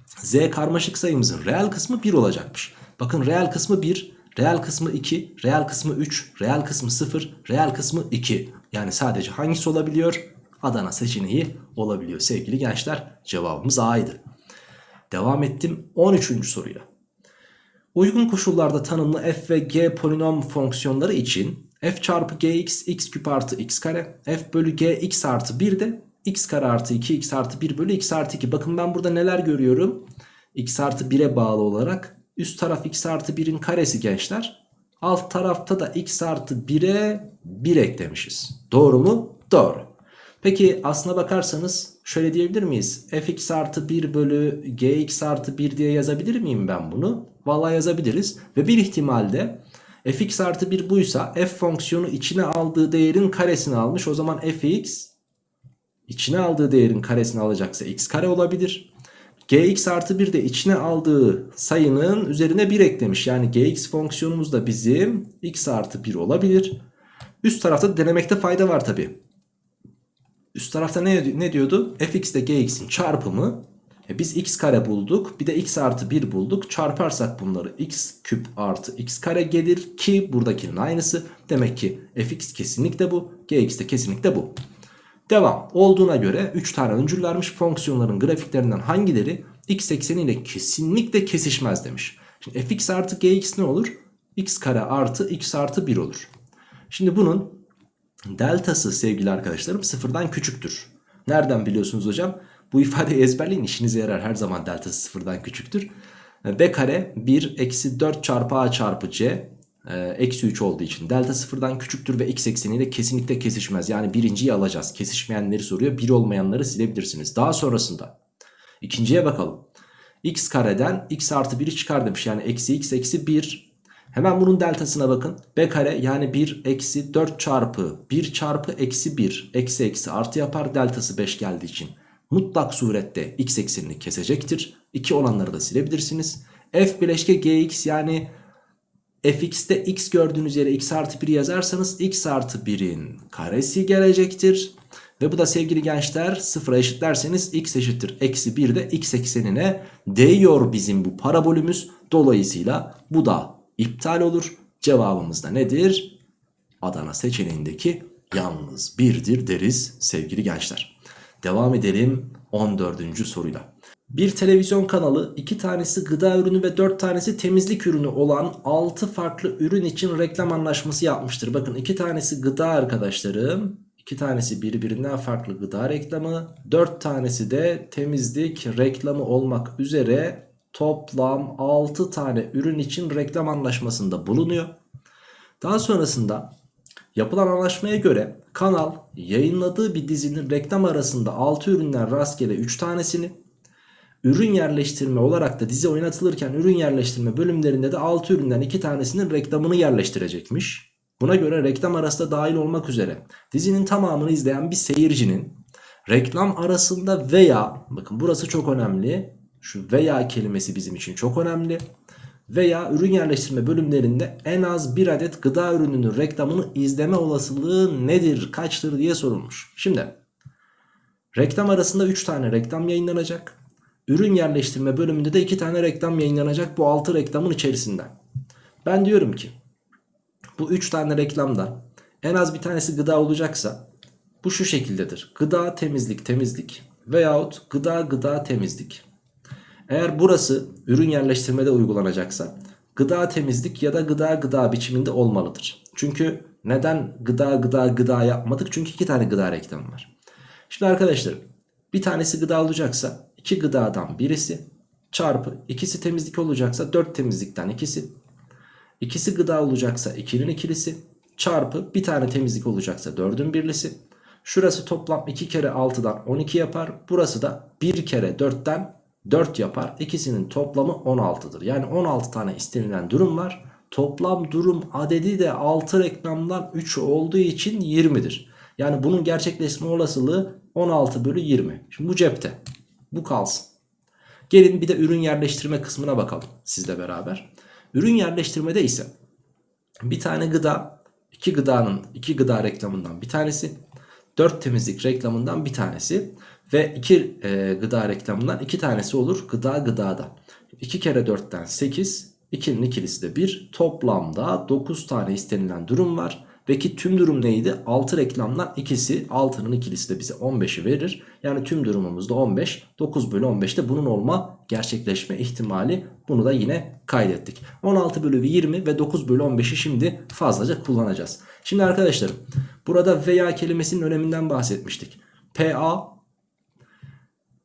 Speaker 1: z karmaşık sayımızın reel kısmı 1 olacakmış. Bakın reel kısmı 1, reel kısmı 2, reel kısmı 3, reel kısmı 0, reel kısmı 2. Yani sadece hangisi olabiliyor? Adana seçeneği olabiliyor sevgili gençler. Cevabımız A'ydı. Devam ettim 13. soruya. Uygun koşullarda tanımlı f ve g polinom fonksiyonları için f çarpı gx x küp artı x kare f bölü g x artı 1 de x kare artı 2 x artı 1 bölü x artı 2. Bakın ben burada neler görüyorum? x artı 1'e bağlı olarak üst taraf x artı 1'in karesi gençler. Alt tarafta da x artı 1'e 1 eklemişiz. Doğru mu? Doğru. Peki aslına bakarsanız şöyle diyebilir miyiz? fx artı 1 bölü gx artı 1 diye yazabilir miyim ben bunu? Vallahi yazabiliriz. Ve bir ihtimalde fx artı 1 buysa f fonksiyonu içine aldığı değerin karesini almış. O zaman fx içine aldığı değerin karesini alacaksa x kare olabilir. gx artı 1 de içine aldığı sayının üzerine 1 eklemiş. Yani gx fonksiyonumuz da bizim x artı 1 olabilir. Üst tarafta denemekte fayda var tabi. Üst tarafta ne, ne diyordu? fx ile gx'in çarpımı. E biz x kare bulduk. Bir de x artı 1 bulduk. Çarparsak bunları x küp artı x kare gelir ki buradakinin aynısı. Demek ki fx kesinlikle bu. gx de kesinlikle bu. Devam. Olduğuna göre 3 tane öncül vermiş fonksiyonların grafiklerinden hangileri x ekseniyle kesinlikle kesişmez demiş. Şimdi fx artı gx ne olur? x kare artı x artı 1 olur. Şimdi bunun deltası sevgili arkadaşlarım sıfırdan küçüktür. Nereden biliyorsunuz hocam? Bu ifadeyi ezberleyin işinize yarar her zaman deltası sıfırdan küçüktür. B kare 1 eksi 4 çarpı A çarpı C e, eksi 3 olduğu için delta sıfırdan küçüktür ve x ekseniyle kesinlikle kesişmez. Yani birinciyi alacağız. Kesişmeyenleri soruyor. Bir olmayanları silebilirsiniz. Daha sonrasında ikinciye bakalım. x kareden x artı 1'i çıkar demiş. Yani eksi x eksi 1. Hemen bunun deltasına bakın. b kare yani 1 eksi 4 çarpı 1 çarpı eksi 1 eksi eksi artı yapar. Deltası 5 geldiği için mutlak surette x eksenini kesecektir. 2 olanları da silebilirsiniz. f bileşke gx yani fx'te x gördüğünüz yere x artı 1 yazarsanız x artı 1'in karesi gelecektir. Ve bu da sevgili gençler sıfıra eşitlerseniz x eşittir. Eksi 1 de x eksenine değiyor bizim bu parabolümüz. Dolayısıyla bu da iptal olur. Cevabımız da nedir? Adana seçeneğindeki yalnız birdir deriz sevgili gençler. Devam edelim 14. soruyla. Bir televizyon kanalı iki tanesi gıda ürünü ve dört tanesi temizlik ürünü olan 6 farklı ürün için reklam anlaşması yapmıştır. Bakın iki tanesi gıda arkadaşlarım. iki tanesi birbirinden farklı gıda reklamı. Dört tanesi de temizlik reklamı olmak üzere toplam 6 tane ürün için reklam anlaşmasında bulunuyor. Daha sonrasında yapılan anlaşmaya göre kanal yayınladığı bir dizinin reklam arasında 6 üründen rastgele 3 tanesini Ürün yerleştirme olarak da dizi oynatılırken ürün yerleştirme bölümlerinde de 6 üründen 2 tanesinin reklamını yerleştirecekmiş. Buna göre reklam arası da dahil olmak üzere dizinin tamamını izleyen bir seyircinin reklam arasında veya bakın burası çok önemli. Şu veya kelimesi bizim için çok önemli. Veya ürün yerleştirme bölümlerinde en az bir adet gıda ürününün reklamını izleme olasılığı nedir, kaçtır diye sorulmuş. Şimdi reklam arasında 3 tane reklam yayınlanacak. Ürün yerleştirme bölümünde de 2 tane reklam yayınlanacak bu 6 reklamın içerisinden. Ben diyorum ki bu 3 tane reklamda en az bir tanesi gıda olacaksa bu şu şekildedir. Gıda temizlik temizlik veyahut gıda gıda temizlik. Eğer burası ürün yerleştirmede uygulanacaksa gıda temizlik ya da gıda gıda biçiminde olmalıdır. Çünkü neden gıda gıda gıda yapmadık? Çünkü iki tane gıda reklamı var. Şimdi arkadaşlar bir tanesi gıda olacaksa 2 gıdadan birisi çarpı ikisi temizlik olacaksa 4 temizlikten ikisi. İkisi gıda olacaksa 2'nin ikilisi çarpı bir tane temizlik olacaksa 4'ün birlisi. Şurası toplam 2 kere 6'dan 12 yapar. Burası da 1 kere 4'ten 4 yapar. İkisinin toplamı 16'dır. Yani 16 tane istenilen durum var. Toplam durum adedi de 6 reklamdan 3 olduğu için 20'dir. Yani bunun gerçekleşme olasılığı 16 bölü 20. Şimdi bu cepte. Bu kalsın. Gelin bir de ürün yerleştirme kısmına bakalım sizle beraber. Ürün yerleştirmede ise bir tane gıda, iki gıdanın iki gıda reklamından bir tanesi, dört temizlik reklamından bir tanesi ve iki e, gıda reklamından iki tanesi olur gıda gıdada. 2 kere 4'ten 8, 2'nin ikilisi de 1. Toplamda 9 tane istenilen durum var. Peki tüm durum neydi? 6 reklamdan ikisi 6'nın ikilisi de bize 15'i verir. Yani tüm durumumuz da 15. 9 bölü 15'te bunun olma gerçekleşme ihtimali. Bunu da yine kaydettik. 16 bölü 20 ve 9 bölü 15'i şimdi fazlaca kullanacağız. Şimdi arkadaşlarım burada veya kelimesinin öneminden bahsetmiştik. PA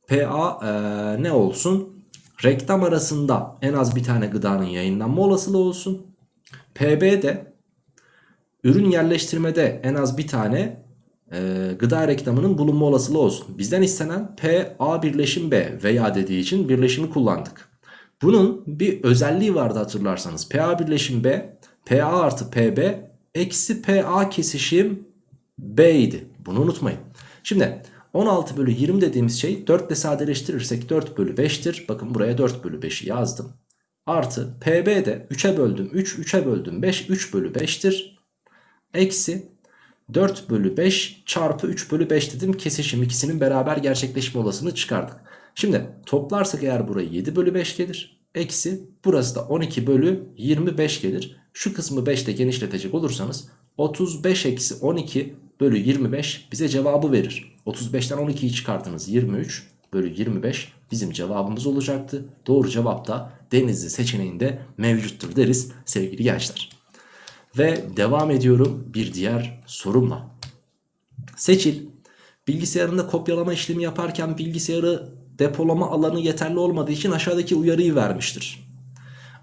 Speaker 1: PA ee, ne olsun? Reklam arasında en az bir tane gıdanın yayınlanma olasılığı olsun. PB de ürün yerleştirmede en az bir tane e, gıda reklamının bulunma olasılığı olsun. Bizden istenen P, A birleşim B veya dediği için birleşimi kullandık. Bunun bir özelliği vardı hatırlarsanız. PA birleşim B, PA artı PB eksi PA kesişim B idi. Bunu unutmayın. Şimdi 16 bölü 20 dediğimiz şey 4 ile sadeleştirirsek 4 bölü 5'tir. Bakın buraya 4 bölü 5'i yazdım. Artı PB de 3'e böldüm 3, 3'e böldüm 5, 3 bölü 5'tir. Eksi 4 bölü 5 çarpı 3 bölü 5 dedim. Kesişim ikisinin beraber gerçekleşme olasılığını çıkardık. Şimdi toplarsak eğer burayı 7 bölü 5 gelir. Eksi burası da 12 bölü 25 gelir. Şu kısmı 5 ile genişletecek olursanız 35 eksi 12 bölü 25 bize cevabı verir. 35'ten 12'yi çıkartınız 23 bölü 25 bizim cevabımız olacaktı. Doğru cevap da Denizli seçeneğinde mevcuttur deriz sevgili gençler. Ve devam ediyorum bir diğer sorumla. Seçil. Bilgisayarında kopyalama işlemi yaparken bilgisayarı depolama alanı yeterli olmadığı için aşağıdaki uyarıyı vermiştir.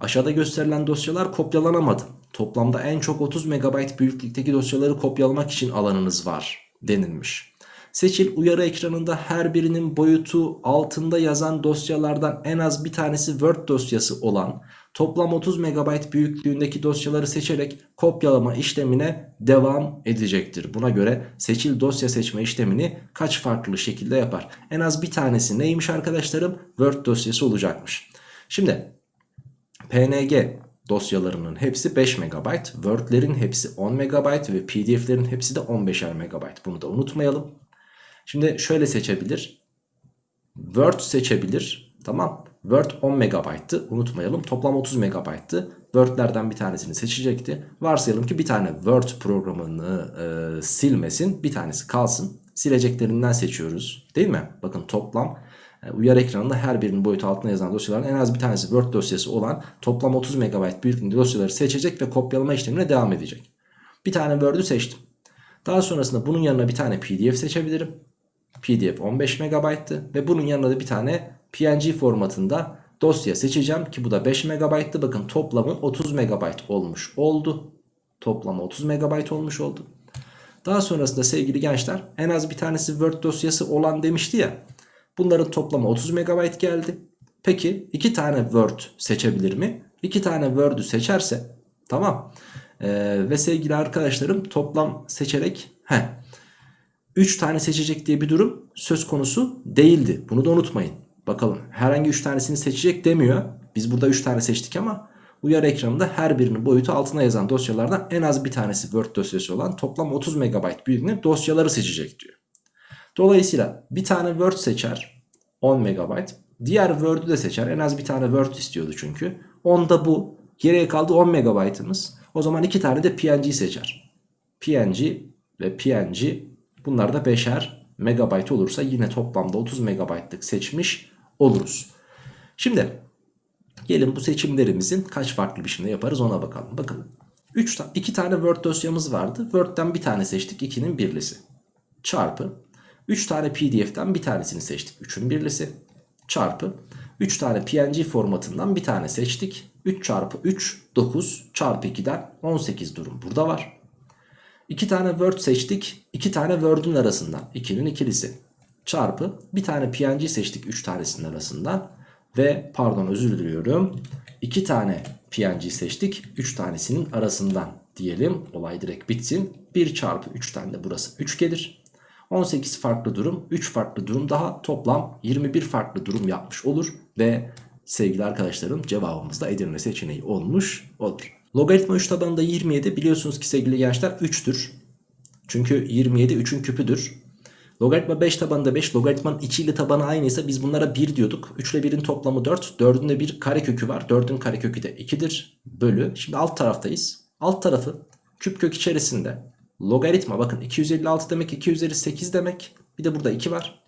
Speaker 1: Aşağıda gösterilen dosyalar kopyalanamadı. Toplamda en çok 30 MB büyüklükteki dosyaları kopyalamak için alanınız var denilmiş. Seçil uyarı ekranında her birinin boyutu altında yazan dosyalardan en az bir tanesi Word dosyası olan toplam 30 MB büyüklüğündeki dosyaları seçerek kopyalama işlemine devam edecektir. Buna göre seçil dosya seçme işlemini kaç farklı şekilde yapar? En az bir tanesi neymiş arkadaşlarım? Word dosyası olacakmış. Şimdi PNG dosyalarının hepsi 5 MB, Word'lerin hepsi 10 MB ve PDF'lerin hepsi de 15'er MB. Bunu da unutmayalım. Şimdi şöyle seçebilir. Word seçebilir. Tamam. Word 10 MB'tı. Unutmayalım. Toplam 30 MB'tı. Word'lerden bir tanesini seçecekti. Varsayalım ki bir tane Word programını e, silmesin. Bir tanesi kalsın. Sileceklerinden seçiyoruz. Değil mi? Bakın toplam e, uyarı ekranında her birinin boyutu altına yazan dosyaların en az bir tanesi Word dosyası olan toplam 30 MB büyüklüğünde dosyaları seçecek ve kopyalama işlemine devam edecek. Bir tane Word'ü seçtim. Daha sonrasında bunun yanına bir tane PDF seçebilirim. PDF 15 MB'tı ve bunun yanına da bir tane PNG formatında dosya seçeceğim ki bu da 5 MB'tı. Bakın toplamı 30 MB olmuş oldu. Toplamı 30 MB olmuş oldu. Daha sonrasında sevgili gençler en az bir tanesi Word dosyası olan demişti ya. Bunların toplamı 30 MB geldi. Peki iki tane Word seçebilir mi? İki tane Word'ü seçerse tamam. Ee, ve sevgili arkadaşlarım toplam seçerek heh, 3 tane seçecek diye bir durum söz konusu değildi. Bunu da unutmayın. Bakalım herhangi 3 tanesini seçecek demiyor. Biz burada 3 tane seçtik ama uyarı ekranında her birinin boyutu altına yazan dosyalardan en az bir tanesi Word dosyası olan toplam 30 MB büyüklüğünde dosyaları seçecek diyor. Dolayısıyla bir tane Word seçer 10 MB. Diğer Word'ü de seçer. En az bir tane Word istiyordu çünkü. Onda bu. Geriye kaldı 10 MB'ımız. O zaman iki tane de PNG seçer. PNG ve PNG bunlar da 5'er megabayt olursa yine toplamda 30 megabaytlık seçmiş oluruz. Şimdi gelin bu seçimlerimizin kaç farklı biçimde yaparız ona bakalım. Bakın 3 ta 2 tane Word dosyamız vardı. Word'den bir tane seçtik 2'nin birlisi. Çarpı 3 tane PDF'den bir tanesini seçtik 3'ün birlisi. Çarpı 3 tane PNG formatından bir tane seçtik. 3 çarpı 3 9 çarpı 2'den 18 durum burada var. 2 tane Word seçtik. 2 tane Word'ün arasından 2'nin ikilisi. Çarpı bir tane PNG seçtik 3 tanesinin arasından. Ve pardon özür diliyorum. 2 tane PNG seçtik 3 tanesinin arasından diyelim. Olay direkt bitsin. 1 çarpı 3'ten de burası 3 gelir. 18 farklı durum 3 farklı durum daha toplam 21 farklı durum yapmış olur. Ve sevgili arkadaşlarım cevabımız da Edirne seçeneği olmuş olur. Logaritma 3 tabanında 27 biliyorsunuz ki sevgili gençler 3'tür. Çünkü 27 3'ün küpüdür. Logaritma 5 tabanında 5 logaritmanın içiyle tabanı aynıysa biz bunlara 1 diyorduk. 3 ile 1'in toplamı 4. 4'ün de bir karekökü var. 4'ün karekökü de 2'dir. Bölü. Şimdi alt taraftayız. Alt tarafı küp kök içerisinde logaritma bakın 256 demek 2 üzeri 8 demek. Bir de burada 2 var.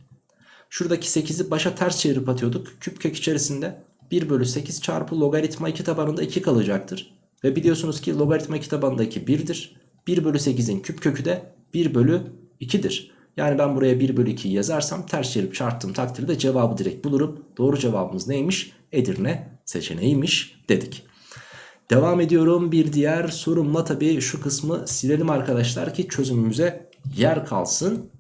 Speaker 1: Şuradaki 8'i başa ters çevirip atıyorduk. Küp kök içerisinde 1 bölü 8 çarpı logaritma 2 tabanında 2 kalacaktır. Ve biliyorsunuz ki logaritma 2 2 1'dir. 1 bölü 8'in küp kökü de 1 bölü 2'dir. Yani ben buraya 1 bölü 2'yi yazarsam ters çevirip çarptığım takdirde cevabı direkt bulurum. Doğru cevabımız neymiş? Edirne seçeneğiymiş dedik. Devam ediyorum bir diğer sorumla tabii şu kısmı silelim arkadaşlar ki çözümümüze yer kalsın.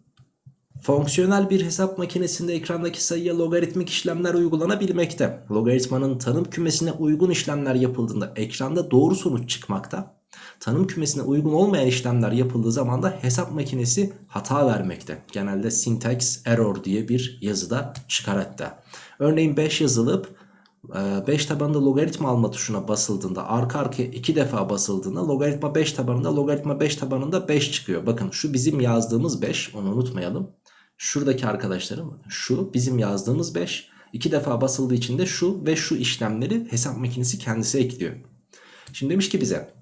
Speaker 1: Fonksiyonel bir hesap makinesinde ekrandaki sayıya logaritmik işlemler uygulanabilmekte. Logaritmanın tanım kümesine uygun işlemler yapıldığında ekranda doğru sonuç çıkmakta. Tanım kümesine uygun olmayan işlemler yapıldığı zaman da hesap makinesi hata vermekte. Genelde syntax error diye bir yazıda çıkar hatta. Örneğin 5 yazılıp 5 e, tabanında logaritma alma tuşuna basıldığında arka arkaya 2 defa basıldığında logaritma 5 tabanında logaritma 5 tabanında 5 çıkıyor. Bakın şu bizim yazdığımız 5 onu unutmayalım. Şuradaki arkadaşlarım şu bizim yazdığımız 5. 2 defa basıldığı için de şu ve şu işlemleri hesap makinesi kendisi ekliyor. Şimdi demiş ki bize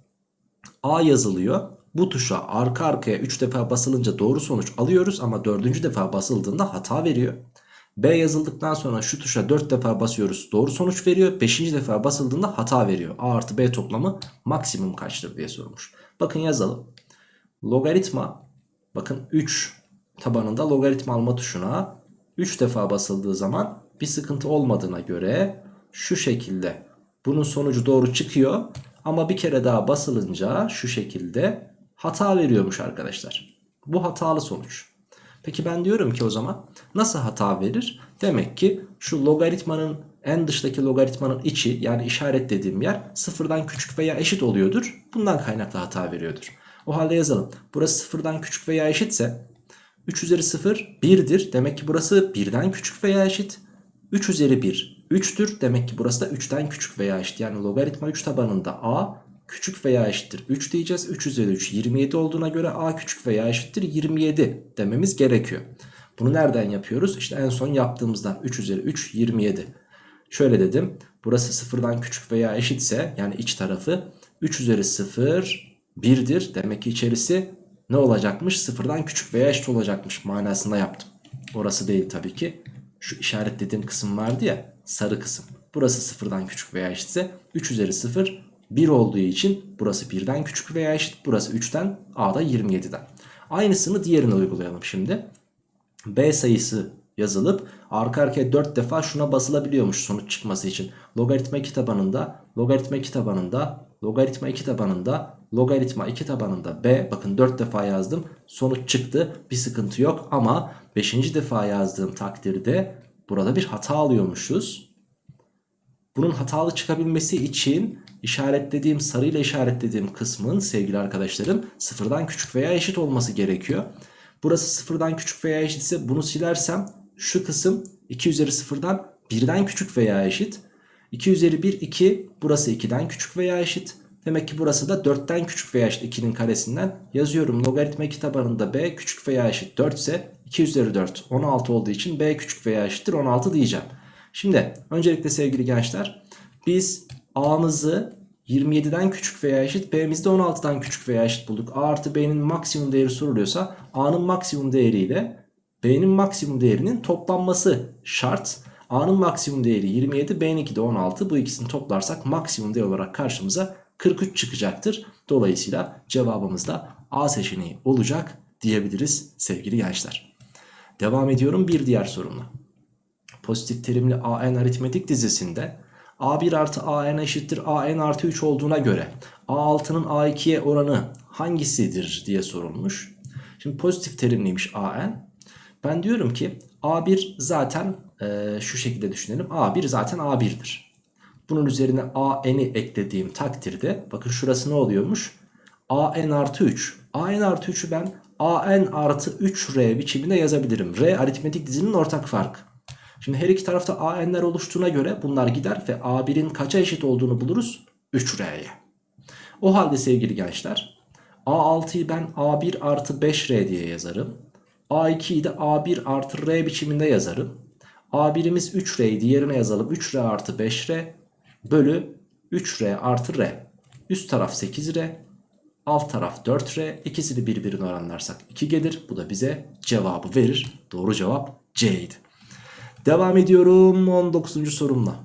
Speaker 1: A yazılıyor. Bu tuşa arka arkaya 3 defa basılınca doğru sonuç alıyoruz ama 4. defa basıldığında hata veriyor. B yazıldıktan sonra şu tuşa 4 defa basıyoruz doğru sonuç veriyor. 5. defa basıldığında hata veriyor. A artı B toplamı maksimum kaçtır diye sormuş. Bakın yazalım. Logaritma bakın 3 tabanında logaritma alma tuşuna 3 defa basıldığı zaman bir sıkıntı olmadığına göre şu şekilde bunun sonucu doğru çıkıyor. Ama bir kere daha basılınca şu şekilde hata veriyormuş arkadaşlar. Bu hatalı sonuç. Peki ben diyorum ki o zaman nasıl hata verir? Demek ki şu logaritmanın en dıştaki logaritmanın içi yani işaretlediğim yer sıfırdan küçük veya eşit oluyordur. Bundan kaynaklı hata veriyordur. O halde yazalım. Burası sıfırdan küçük veya eşitse 3 üzeri 0 1'dir. Demek ki burası 1'den küçük veya eşit. 3 üzeri 1 3'tür. Demek ki burası da 3'ten küçük veya eşit. Yani logaritma 3 tabanında a küçük veya eşittir 3 diyeceğiz. 3 üzeri 3 27 olduğuna göre a küçük veya eşittir 27 dememiz gerekiyor. Bunu nereden yapıyoruz? İşte en son yaptığımızdan 3 üzeri 3 27. Şöyle dedim. Burası sıfırdan küçük veya eşitse yani iç tarafı 3 üzeri 0 1'dir. Demek ki içerisi ne olacakmış? Sıfırdan küçük veya eşit olacakmış manasında yaptım. Orası değil tabii ki. Şu işaretlediğim kısım vardı ya sarı kısım. Burası sıfırdan küçük veya eşitse 3 üzeri 0 1 olduğu için burası 1'den küçük veya eşit. Burası 3'ten A da 27'den. Aynısını diğerine uygulayalım şimdi. B sayısı yazılıp arka arkaya 4 defa şuna basılabiliyormuş sonuç çıkması için. Logaritma 2 tabanında, logaritma 2 tabanında, logaritma 2 tabanında, logaritma 2 tabanında B. Bakın 4 defa yazdım. Sonuç çıktı. Bir sıkıntı yok ama 5. defa yazdığım takdirde burada bir hata alıyormuşuz. Bunun hatalı çıkabilmesi için işaretlediğim sarıyla işaretlediğim kısmın sevgili arkadaşlarım sıfırdan küçük veya eşit olması gerekiyor. Burası sıfırdan küçük veya eşitse bunu silersem şu kısım 2 üzeri sıfırdan 1'den küçük veya eşit. 2 üzeri 1 2 burası 2'den küçük veya eşit. Demek ki burası da 4'ten küçük veya eşit 2'nin karesinden yazıyorum. Logaritma 2 tabanında b küçük veya eşit 4 ise 2 üzeri 4 16 olduğu için b küçük veya eşittir 16 diyeceğim. Şimdi öncelikle sevgili gençler biz a'mızı 27'den küçük veya eşit b'mizi de 16'dan küçük veya eşit bulduk. a artı b'nin maksimum değeri soruluyorsa a'nın maksimum değeriyle b'nin maksimum değerinin toplanması şart. A'nın maksimum değeri 27 b'ninki de 16 bu ikisini toplarsak maksimum değer olarak karşımıza 43 çıkacaktır. Dolayısıyla cevabımız da A seçeneği olacak diyebiliriz sevgili gençler. Devam ediyorum bir diğer sorumla. Pozitif terimli AN aritmetik dizisinde A1 artı AN eşittir AN artı 3 olduğuna göre A6'nın A2'ye oranı hangisidir diye sorulmuş. Şimdi pozitif terimliymiş AN. Ben diyorum ki A1 zaten e, şu şekilde düşünelim. A1 zaten A1'dir. Bunun üzerine AN'i eklediğim takdirde bakın şurası ne oluyormuş? AN artı 3. AN artı 3'ü ben AN artı 3R biçiminde yazabilirim. R aritmetik dizinin ortak farkı. Şimdi her iki tarafta AN'ler oluştuğuna göre bunlar gider ve A1'in kaça eşit olduğunu buluruz? 3R'ye. O halde sevgili gençler A6'yı ben A1 artı 5R diye yazarım. A2'yi de A1 artı R biçiminde yazarım. A1'imiz 3R'yi diğerine yazalım. 3R artı 5R bölü 3R artı R. Üst taraf 8R. Alt taraf 4R. İkisini birbirine oranlarsak 2 gelir. Bu da bize cevabı verir. Doğru cevap C idi. Devam ediyorum 19. sorumla.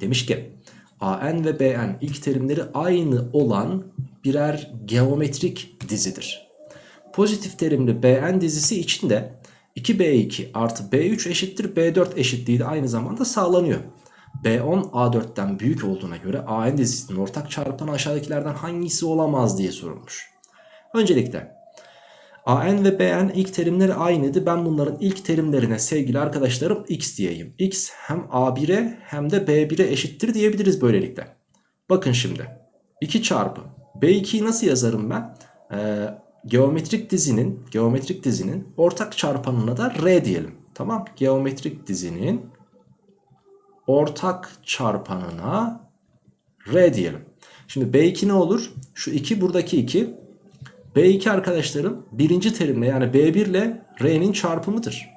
Speaker 1: Demiş ki AN ve BN ilk terimleri aynı olan birer geometrik dizidir. Pozitif terimli BN dizisi içinde 2B2 artı B3 eşittir B4 eşitliği de aynı zamanda sağlanıyor. B10 A4'ten büyük olduğuna göre AN dizisinin ortak çarpanı aşağıdakilerden hangisi olamaz diye sorulmuş. Öncelikle AN ve BN ilk terimleri aynıydı. Ben bunların ilk terimlerine sevgili arkadaşlarım x diyeyim. x hem A1'e hem de B1'e eşittir diyebiliriz böylelikle. Bakın şimdi 2 çarpı B2'yi nasıl yazarım ben? Ee, geometrik dizinin geometrik dizinin ortak çarpanına da R diyelim. Tamam geometrik dizinin ortak çarpanına R diyelim. Şimdi B2 ne olur? Şu 2 buradaki 2. B2 arkadaşlarım birinci terimle yani B1 ile R'nin çarpımıdır.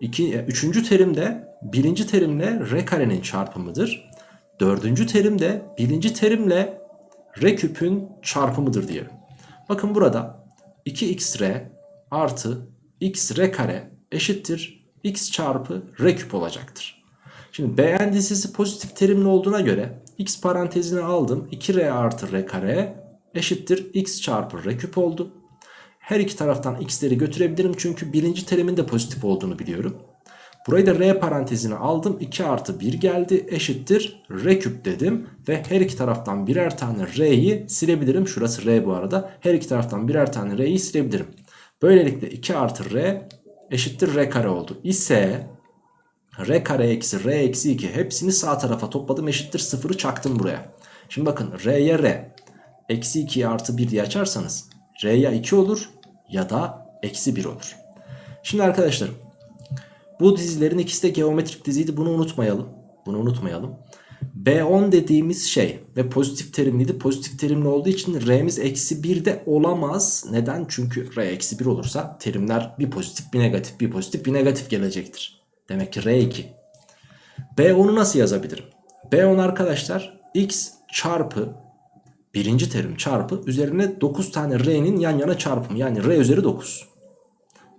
Speaker 1: İki, üçüncü terimde birinci terimle R karenin çarpımıdır. Dördüncü terimde birinci terimle R küpün çarpımıdır diyelim. Bakın burada 2xr artı x r kare eşittir x çarpı r küp olacaktır. Şimdi Bn dizisi pozitif terimli olduğuna göre x parantezine aldım 2r artı r kare eşittir x çarpı r küp oldu. Her iki taraftan x'leri götürebilirim çünkü birinci terimin de pozitif olduğunu biliyorum. Burayı da r parantezine aldım. 2 artı 1 geldi eşittir r küp dedim. Ve her iki taraftan birer tane r'yi silebilirim. Şurası r bu arada. Her iki taraftan birer tane r'yi silebilirim. Böylelikle 2 artı r eşittir r kare oldu. İse r kare eksi r eksi 2 hepsini sağ tarafa topladım eşittir 0'ı çaktım buraya. Şimdi bakın r'ye r eksi 2'ye artı 1 diye açarsanız r ya 2 olur ya da eksi 1 olur. Şimdi arkadaşlarım bu dizilerin ikisi de geometrik diziydi bunu unutmayalım. Bunu unutmayalım. B10 dediğimiz şey ve pozitif terimliydi. Pozitif terimli olduğu için R'miz eksi 1 de olamaz. Neden? Çünkü R eksi 1 olursa terimler bir pozitif bir negatif bir pozitif bir negatif gelecektir. Demek ki R2. B10'u nasıl yazabilirim? B10 arkadaşlar x çarpı birinci terim çarpı üzerine 9 tane R'nin yan yana çarpımı yani R üzeri 9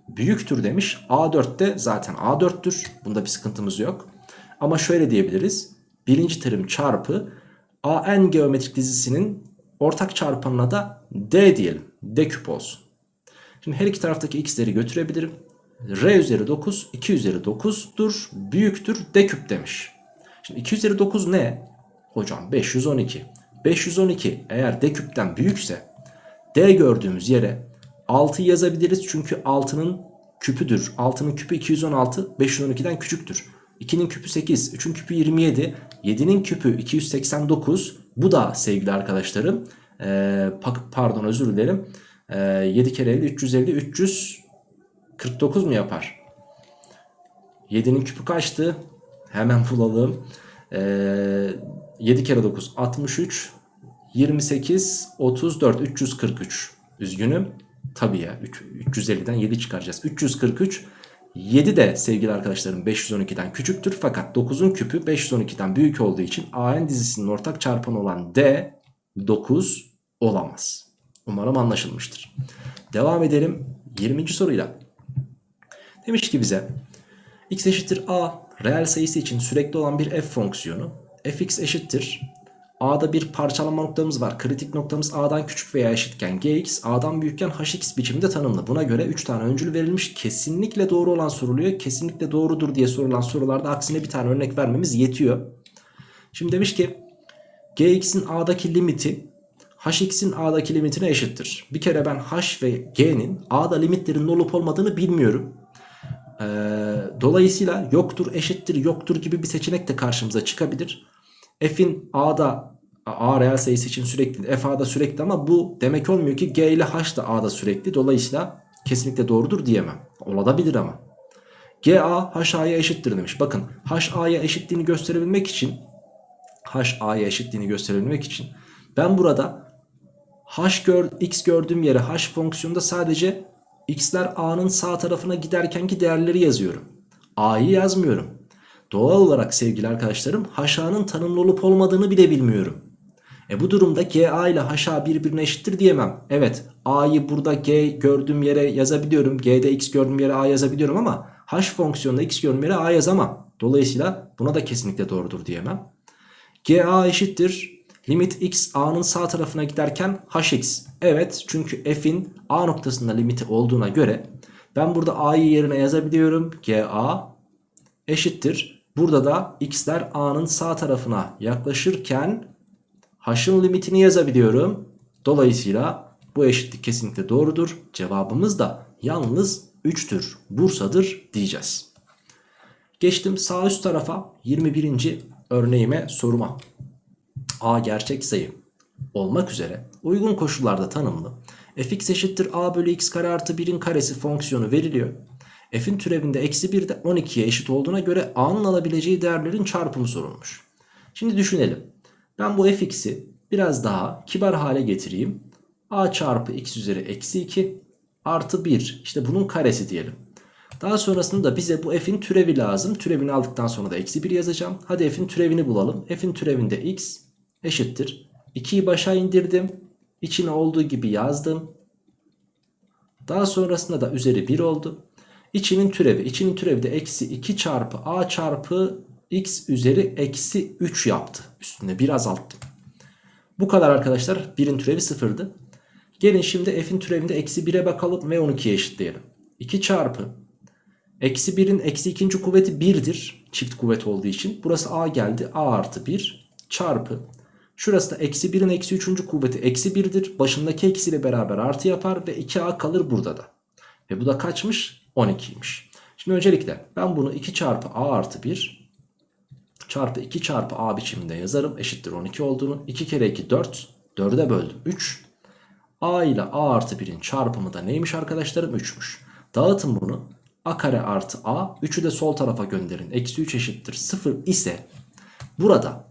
Speaker 1: büyüktür demiş. A4 de zaten A4'tür. Bunda bir sıkıntımız yok. Ama şöyle diyebiliriz. Birinci terim çarpı AN geometrik dizisinin ortak çarpanına da D diyelim. D küp olsun. Şimdi her iki taraftaki x'leri götürebilirim. R üzeri 9, 2 üzeri 9'dur. Büyüktür D küp demiş. Şimdi 2 üzeri 9 ne? Hocam 512. 512 eğer D küpten büyükse D gördüğümüz yere 6 yazabiliriz çünkü 6'nın küpüdür. 6'nın küpü 216 512'den küçüktür. 2'nin küpü 8, 3'ün küpü 27, 7'nin küpü 289. Bu da sevgili arkadaşlarım ee, pardon özür dilerim. Ee, 7 kere 50 350 349 mu yapar? 7'nin küpü kaçtı? Hemen bulalım. Ee, 7 kere 9 63 28 34 343 üzgünüm Tabii ya 350'den 7 çıkaracağız. 343 7 de sevgili arkadaşlarım 512'den küçüktür. Fakat 9'un küpü 512'den büyük olduğu için AN dizisinin ortak çarpanı olan D 9 olamaz. Umarım anlaşılmıştır. Devam edelim 20. soruyla. Demiş ki bize x eşittir a reel sayısı için sürekli olan bir f fonksiyonu fx eşittir A'da bir parçalama noktamız var. Kritik noktamız A'dan küçük veya eşitken Gx A'dan büyükken Hx biçiminde tanımlı. Buna göre 3 tane öncül verilmiş. Kesinlikle doğru olan soruluyor. Kesinlikle doğrudur diye sorulan sorularda aksine bir tane örnek vermemiz yetiyor. Şimdi demiş ki Gx'in A'daki limiti Hx'in A'daki limitine eşittir. Bir kere ben H ve G'nin A'da limitlerinin olup olmadığını bilmiyorum. Ee, dolayısıyla yoktur, eşittir, yoktur gibi bir seçenek de karşımıza çıkabilir f'in a'da a reel sayısı için sürekli f a'da sürekli ama bu demek olmuyor ki g ile h da a'da sürekli. Dolayısıyla kesinlikle doğrudur diyemem. Olabilir ama. G a h a'ya eşittir demiş. Bakın h a'ya eşitliğini gösterebilmek için h a'ya eşitliğini gösterebilmek için ben burada h gör, x gördüğüm yere h fonksiyonunda sadece x'ler a'nın sağ tarafına giderkenki değerleri yazıyorum. A'yı yazmıyorum Doğal olarak sevgili arkadaşlarım haşanın tanımlı olup olmadığını bile bilmiyorum. E bu durumda GA ile haşa birbirine eşittir diyemem. Evet A'yı burada G gördüğüm yere yazabiliyorum. G'de X gördüğüm yere A yazabiliyorum ama H fonksiyonunda X gördüğüm yere A yazamam. Dolayısıyla buna da kesinlikle doğrudur diyemem. GA eşittir. Limit x a'nın sağ tarafına giderken hx. Evet çünkü f'in a noktasında limiti olduğuna göre ben burada a'yı yerine yazabiliyorum. ga eşittir. Burada da x'ler a'nın sağ tarafına yaklaşırken h'ın limitini yazabiliyorum. Dolayısıyla bu eşitlik kesinlikle doğrudur. Cevabımız da yalnız 3'tür. Bursa'dır diyeceğiz. Geçtim sağ üst tarafa 21. örneğime soruma. A gerçek sayı olmak üzere uygun koşullarda tanımlı fx eşittir a bölü x kare artı 1'in karesi fonksiyonu veriliyor f'in türevinde eksi 1 de 12'ye eşit olduğuna göre a'nın alabileceği değerlerin çarpımı sorulmuş. Şimdi düşünelim. Ben bu fx'i biraz daha kibar hale getireyim. a çarpı x üzeri eksi 2 artı 1 işte bunun karesi diyelim. Daha sonrasında bize bu f'in türevi lazım. Türevini aldıktan sonra da eksi 1 yazacağım. Hadi f'in türevini bulalım. f'in türevinde x eşittir. 2'yi başa indirdim. İçine olduğu gibi yazdım. Daha sonrasında da üzeri 1 oldu. İçinin türevi. İçinin türevi de eksi 2 çarpı a çarpı x üzeri eksi 3 yaptı. Üstüne bir azalttım. Bu kadar arkadaşlar. 1'in türevi 0'dı. Gelin şimdi f'in türevinde eksi 1'e bakalım ve 12'ye eşitleyelim. 2 çarpı eksi 1'in eksi ikinci kuvveti 1'dir. Çift kuvvet olduğu için. Burası a geldi. a artı 1 çarpı. Şurası da eksi 1'in eksi 3. kuvveti eksi 1'dir. Başındaki eksiyle beraber artı yapar ve 2a kalır burada da. Ve bu da kaçmış? 12'ymiş. Şimdi öncelikle ben bunu 2 çarpı a artı 1 çarpı 2 çarpı a biçiminde yazarım. Eşittir 12 olduğunu. 2 kere 2 4. 4'e böldüm 3. a ile a artı 1'in çarpımı da neymiş arkadaşlarım? 3'müş. Dağıtın bunu. a kare artı a. 3'ü de sol tarafa gönderin. Eksi 3 eşittir 0 ise burada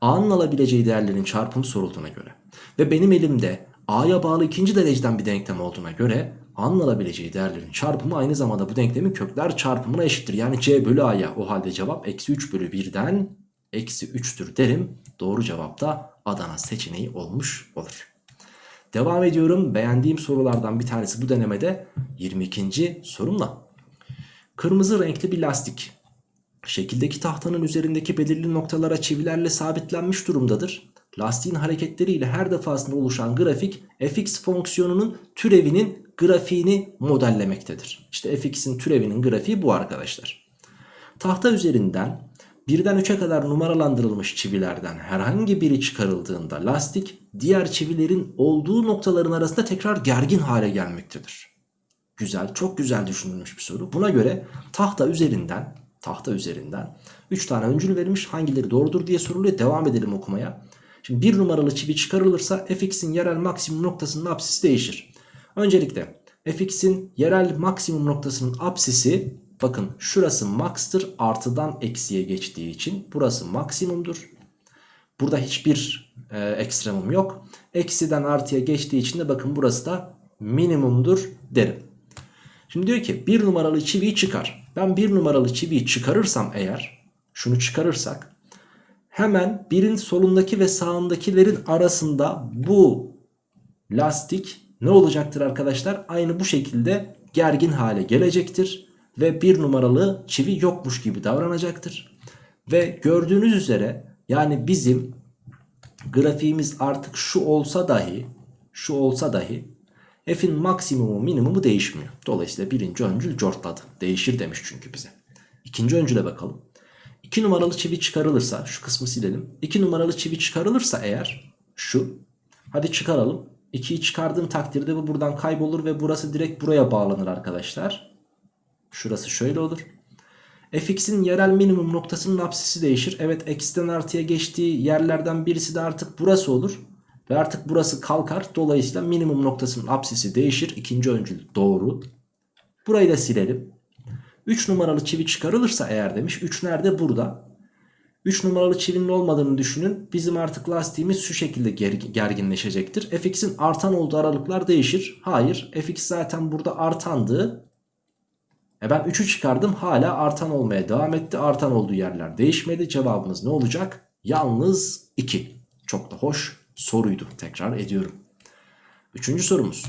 Speaker 1: a'nın alabileceği değerlerin çarpımı sorulduğuna göre ve benim elimde a'ya bağlı ikinci dereceden bir denklem olduğuna göre a'nın alabileceği değerlerin çarpımı aynı zamanda bu denklemin kökler çarpımına eşittir. Yani c bölü a'ya o halde cevap eksi 3 bölü 1'den eksi 3'tür derim. Doğru cevap da Adana seçeneği olmuş olur. Devam ediyorum. Beğendiğim sorulardan bir tanesi bu denemede 22. sorumla. Kırmızı renkli bir lastik şekildeki tahtanın üzerindeki belirli noktalara çivilerle sabitlenmiş durumdadır. Lastiğin hareketleriyle her defasında oluşan grafik fx fonksiyonunun türevinin grafiğini modellemektedir. İşte fx'in türevinin grafiği bu arkadaşlar. Tahta üzerinden birden 3'e kadar numaralandırılmış çivilerden herhangi biri çıkarıldığında lastik diğer çivilerin olduğu noktaların arasında tekrar gergin hale gelmektedir. Güzel, çok güzel düşünülmüş bir soru. Buna göre tahta üzerinden tahta üzerinden 3 tane öncül verilmiş hangileri doğrudur diye soruluyor. Devam edelim okumaya. Şimdi bir numaralı çivi çıkarılırsa fx'in yerel maksimum noktasının apsisi değişir. Öncelikle fx'in yerel maksimum noktasının apsisi bakın şurası max'tır artıdan eksiye geçtiği için burası maksimumdur. Burada hiçbir e, ekstremum yok. Eksiden artıya geçtiği için de bakın burası da minimumdur derim. Şimdi diyor ki bir numaralı çiviyi çıkar. Ben bir numaralı çiviyi çıkarırsam eğer şunu çıkarırsak hemen birin solundaki ve sağındakilerin arasında bu lastik ne olacaktır arkadaşlar? Aynı bu şekilde gergin hale gelecektir. Ve bir numaralı çivi yokmuş gibi davranacaktır. Ve gördüğünüz üzere yani bizim grafiğimiz artık şu olsa dahi şu olsa dahi F'in maksimumu minimumu değişmiyor. Dolayısıyla birinci öncül cortladı. Değişir demiş çünkü bize. İkinci öncüle bakalım. 2 numaralı çivi çıkarılırsa şu kısmı silelim. 2 numaralı çivi çıkarılırsa eğer şu. Hadi çıkaralım. 2'yi çıkardığım takdirde bu buradan kaybolur ve burası direkt buraya bağlanır arkadaşlar. Şurası şöyle olur. fx'in yerel minimum noktasının apsisi değişir. Evet eksiden artıya geçtiği yerlerden birisi de artık burası olur. Ve artık burası kalkar. Dolayısıyla minimum noktasının apsisi değişir. İkinci öncül doğru. Burayı da silelim. 3 numaralı çivi çıkarılırsa eğer demiş. 3 nerede? Burada. 3 numaralı çivinin olmadığını düşünün. Bizim artık lastiğimiz şu şekilde gerginleşecektir. fx'in artan olduğu aralıklar değişir. Hayır. fx zaten burada artandı. E ben 3'ü çıkardım. Hala artan olmaya devam etti. Artan olduğu yerler değişmedi. Cevabımız ne olacak? Yalnız 2. Çok da hoş soruydu. Tekrar ediyorum. Üçüncü sorumuz.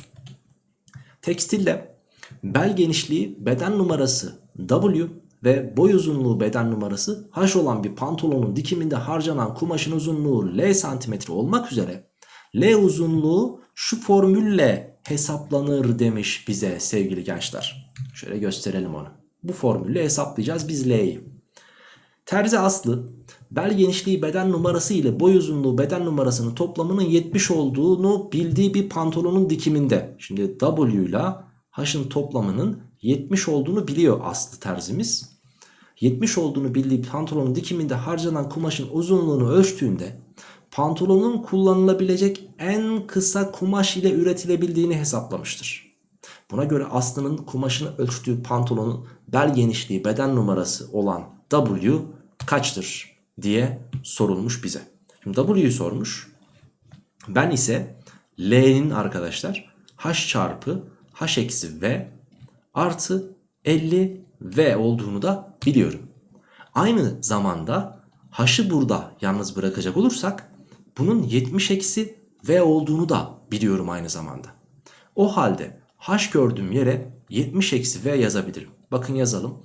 Speaker 1: Tekstille bel genişliği beden numarası W ve boy uzunluğu beden numarası H olan bir pantolonun dikiminde harcanan kumaşın uzunluğu L santimetre olmak üzere L uzunluğu şu formülle hesaplanır demiş bize sevgili gençler. Şöyle gösterelim onu. Bu formülle hesaplayacağız biz L'yi. Terzi Aslı bel genişliği beden numarası ile boy uzunluğu beden numarasının toplamının 70 olduğunu bildiği bir pantolonun dikiminde. Şimdi W ile H'ın toplamının 70 olduğunu biliyor Aslı terzimiz. 70 olduğunu bildiği pantolonun dikiminde harcanan kumaşın uzunluğunu ölçtüğünde pantolonun kullanılabilecek en kısa kumaş ile üretilebildiğini hesaplamıştır. Buna göre Aslı'nın kumaşını ölçtüğü pantolonun bel genişliği beden numarası olan W kaçtır diye sorulmuş bize. Şimdi W'yu sormuş. Ben ise L'nin arkadaşlar H çarpı H eksi V artı 50 V olduğunu da biliyorum. Aynı zamanda H'ı burada yalnız bırakacak olursak bunun 70 eksi V olduğunu da biliyorum aynı zamanda. O halde H gördüğüm yere 70 eksi V yazabilirim. Bakın yazalım.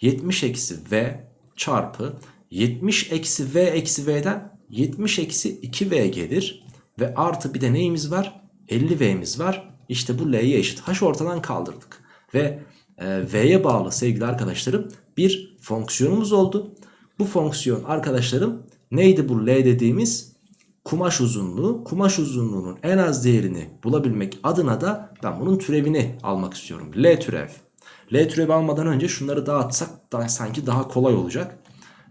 Speaker 1: 70 eksi V çarpı 70 eksi v eksi v'den 70 eksi 2v gelir. ve artı bir de neyimiz var? 50V'miz var. İşte bu L'ye eşit. H ortadan kaldırdık. Ve e, V'ye bağlı sevgili arkadaşlarım bir fonksiyonumuz oldu. Bu fonksiyon arkadaşlarım neydi bu L dediğimiz? Kumaş uzunluğu. Kumaş uzunluğunun en az değerini bulabilmek adına da ben bunun türevini almak istiyorum. L türev. L türevi almadan önce şunları dağıtsak da sanki daha kolay olacak.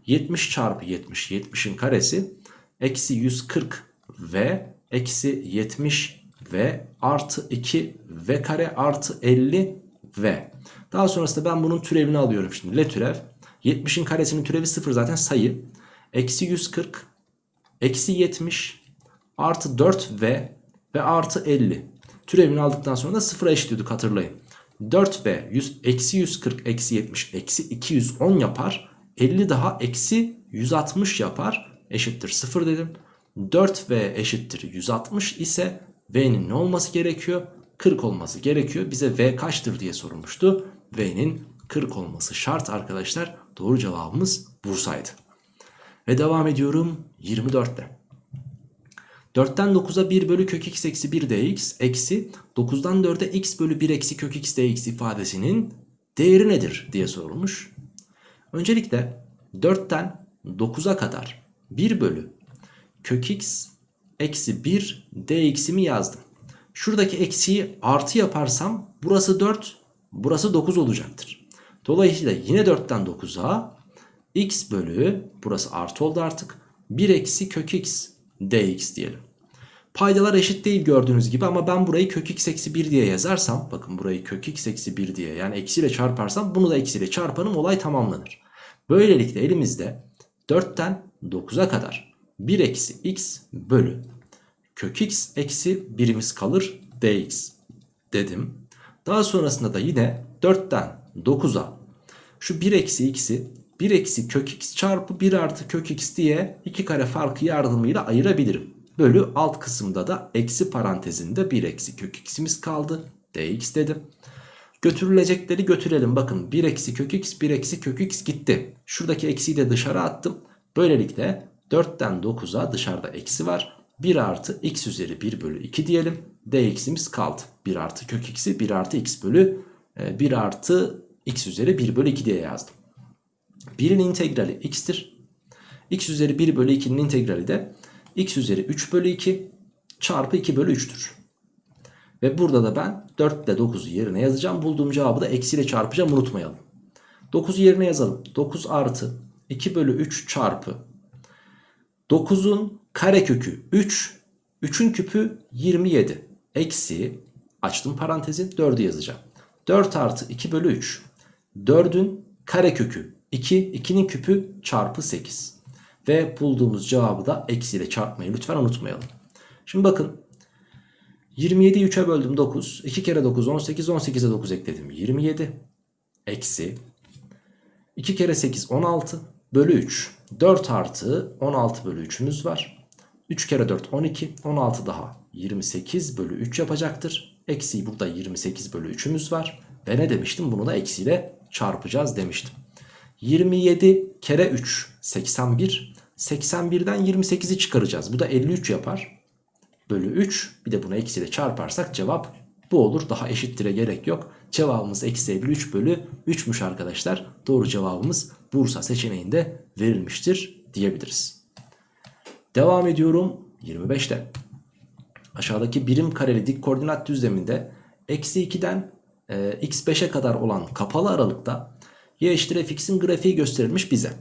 Speaker 1: 70 çarpı 70 70'in karesi eksi 140 v eksi 70 v artı 2 v kare artı 50 v. Daha sonrasında ben bunun türevini alıyorum şimdi. L türev 70'in karesinin türevi 0 zaten sayı. Eksi 140 eksi 70 artı 4v ve artı 50. Türevini aldıktan sonra da 0'a eşitliyorduk hatırlayın. 4v 100, eksi 140 eksi 70 eksi 210 yapar. 50 daha eksi 160 yapar. Eşittir 0 dedim. 4v eşittir 160 ise v'nin ne olması gerekiyor? 40 olması gerekiyor. Bize v kaçtır diye sorulmuştu. V'nin 40 olması şart arkadaşlar. Doğru cevabımız Bursa'ydı. Ve devam ediyorum 24'te. 4'ten 9'a 1 bölü kök x eksi 1 dx eksi 9'dan 4'e x bölü 1 eksi kök x dx ifadesinin değeri nedir diye sorulmuş. Öncelikle 4'ten 9'a kadar 1 bölü kök x eksi 1 dx'imi yazdım. Şuradaki eksiği artı yaparsam burası 4 burası 9 olacaktır. Dolayısıyla yine 4'ten 9'a x bölü burası artı oldu artık 1 eksi kök x dx diyelim. Paydalar eşit değil gördüğünüz gibi ama ben burayı kök x eksi 1 diye yazarsam bakın burayı kök x eksi 1 diye yani eksiyle çarparsam bunu da eksiyle çarparım olay tamamlanır. Böylelikle elimizde 4'ten 9'a kadar 1 eksi x bölü kök x eksi 1'imiz kalır dx dedim. Daha sonrasında da yine 4'ten 9'a şu 1 eksi x'i 1 eksi kök x çarpı 1 artı kök x diye iki kare farkı yardımıyla ayırabilirim. Bölü alt kısımda da eksi parantezinde 1 eksi kök x'imiz kaldı. dx dedim. Götürülecekleri götürelim. Bakın 1 eksi kök x 1 eksi kök x gitti. Şuradaki eksiyi de dışarı attım. Böylelikle 4'ten 9'a dışarıda eksi var. 1 artı x üzeri 1 bölü 2 diyelim. dx'imiz kaldı. 1 artı kök x'i 1 artı x bölü 1 artı x üzeri 1 bölü 2 diye yazdım. 1'in integrali x'tir. x üzeri 1 bölü 2'nin integrali de x üzeri 3 bölü 2 çarpı 2 bölü 3'tür. Ve burada da ben 4 ile 9'u yerine yazacağım. Bulduğum cevabı da eksiyle çarpacağım unutmayalım. 9'u yerine yazalım. 9 artı 2 bölü 3 çarpı 9'un karekökü 3. 3'ün küpü 27. Eksi açtım parantezi 4'ü yazacağım. 4 artı 2 bölü 3. 4'ün karekökü 2. 2'nin küpü çarpı 8. Ve bulduğumuz cevabı da eksiyle çarpmayı lütfen unutmayalım. Şimdi bakın 27'yi 3'e böldüm 9. 2 kere 9 18. 18'e 9 ekledim. 27 eksi 2 kere 8 16 bölü 3. 4 artı 16 bölü 3'ümüz var. 3 kere 4 12. 16 daha 28 bölü 3 yapacaktır. Eksi burada 28 bölü 3'ümüz var. Ve ne demiştim? Bunu da eksiyle çarpacağız demiştim. 27 kere 3 81. 81'den 28'i çıkaracağız. Bu da 53 yapar. Bölü 3. Bir de bunu eksiyle çarparsak cevap bu olur. Daha eşittire gerek yok. Cevabımız eksi 53 bölü 3'müş arkadaşlar. Doğru cevabımız Bursa seçeneğinde verilmiştir diyebiliriz. Devam ediyorum 25'te. Aşağıdaki birim kareli dik koordinat düzleminde eksi 2'den e, x5'e kadar olan kapalı aralıkta y eşittir fx'in grafiği gösterilmiş bize.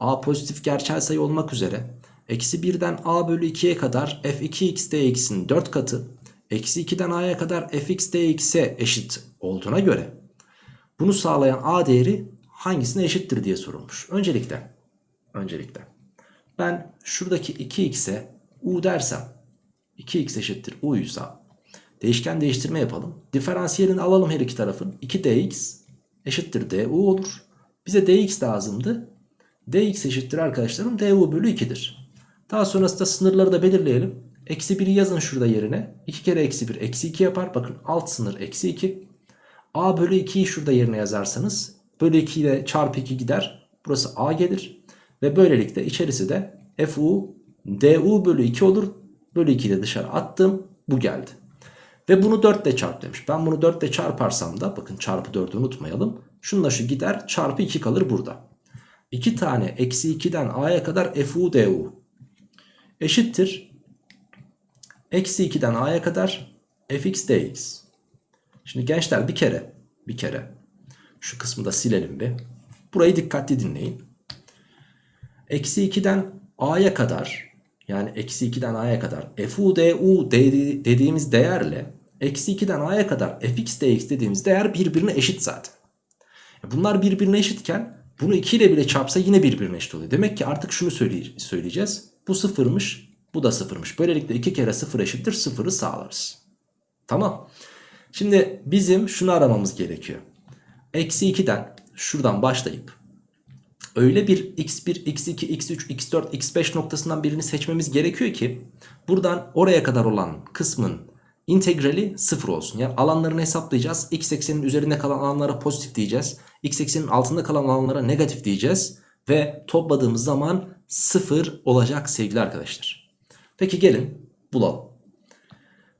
Speaker 1: a pozitif gerçel sayı olmak üzere eksi 1'den a bölü 2'ye kadar f2x dx'in 4 katı eksi 2'den a'ya kadar fx dx'e eşit olduğuna göre bunu sağlayan a değeri hangisine eşittir diye sorulmuş. Öncelikle öncelikle ben şuradaki 2x'e u dersem 2x eşittir u'ysa değişken değiştirme yapalım. Diferansiyelini alalım her iki tarafın. 2dx eşittir du olur. Bize dx lazımdı. dx eşittir arkadaşlarım du bölü 2'dir. Daha sonrasında sınırları da belirleyelim. Eksi 1'i yazın şurada yerine. 2 kere eksi 1 eksi 2 yapar. Bakın alt sınır eksi 2. a bölü 2'yi şurada yerine yazarsanız bölü 2 ile çarpı 2 gider. Burası a gelir. Ve böylelikle içerisi de fu du bölü 2 olur. Bölü 2 ile dışarı attım. Bu geldi. Ve bunu 4 ile çarp demiş. Ben bunu 4 ile çarparsam da bakın çarpı 4'ü unutmayalım. Şununla şu gider çarpı 2 kalır burada. 2 tane eksi 2'den a'ya kadar fu du eşittir. Eksi 2'den a'ya kadar fx dx. Şimdi gençler bir kere bir kere şu kısmı da silelim bir. Burayı dikkatli dinleyin. Eksi 2'den a'ya kadar yani eksi 2'den a'ya kadar fu du dediğimiz değerle eksi 2'den a'ya kadar fx dx dediğimiz değer birbirine eşit zaten. Bunlar birbirine eşitken bunu 2 ile bile çarpsa yine birbirine eşit oluyor. Demek ki artık şunu söyleyeceğiz. Bu sıfırmış bu da sıfırmış. Böylelikle 2 kere sıfır eşittir sıfırı sağlarız. Tamam. Şimdi bizim şunu aramamız gerekiyor. Eksi 2'den şuradan başlayıp öyle bir x1, x2, x3, x4, x5 noktasından birini seçmemiz gerekiyor ki buradan oraya kadar olan kısmın integrali sıfır olsun. Yani alanlarını hesaplayacağız. x eksenin üzerinde kalan alanlara pozitif diyeceğiz. x eksenin altında kalan alanlara negatif diyeceğiz. Ve topladığımız zaman sıfır olacak sevgili arkadaşlar. Peki gelin bulalım.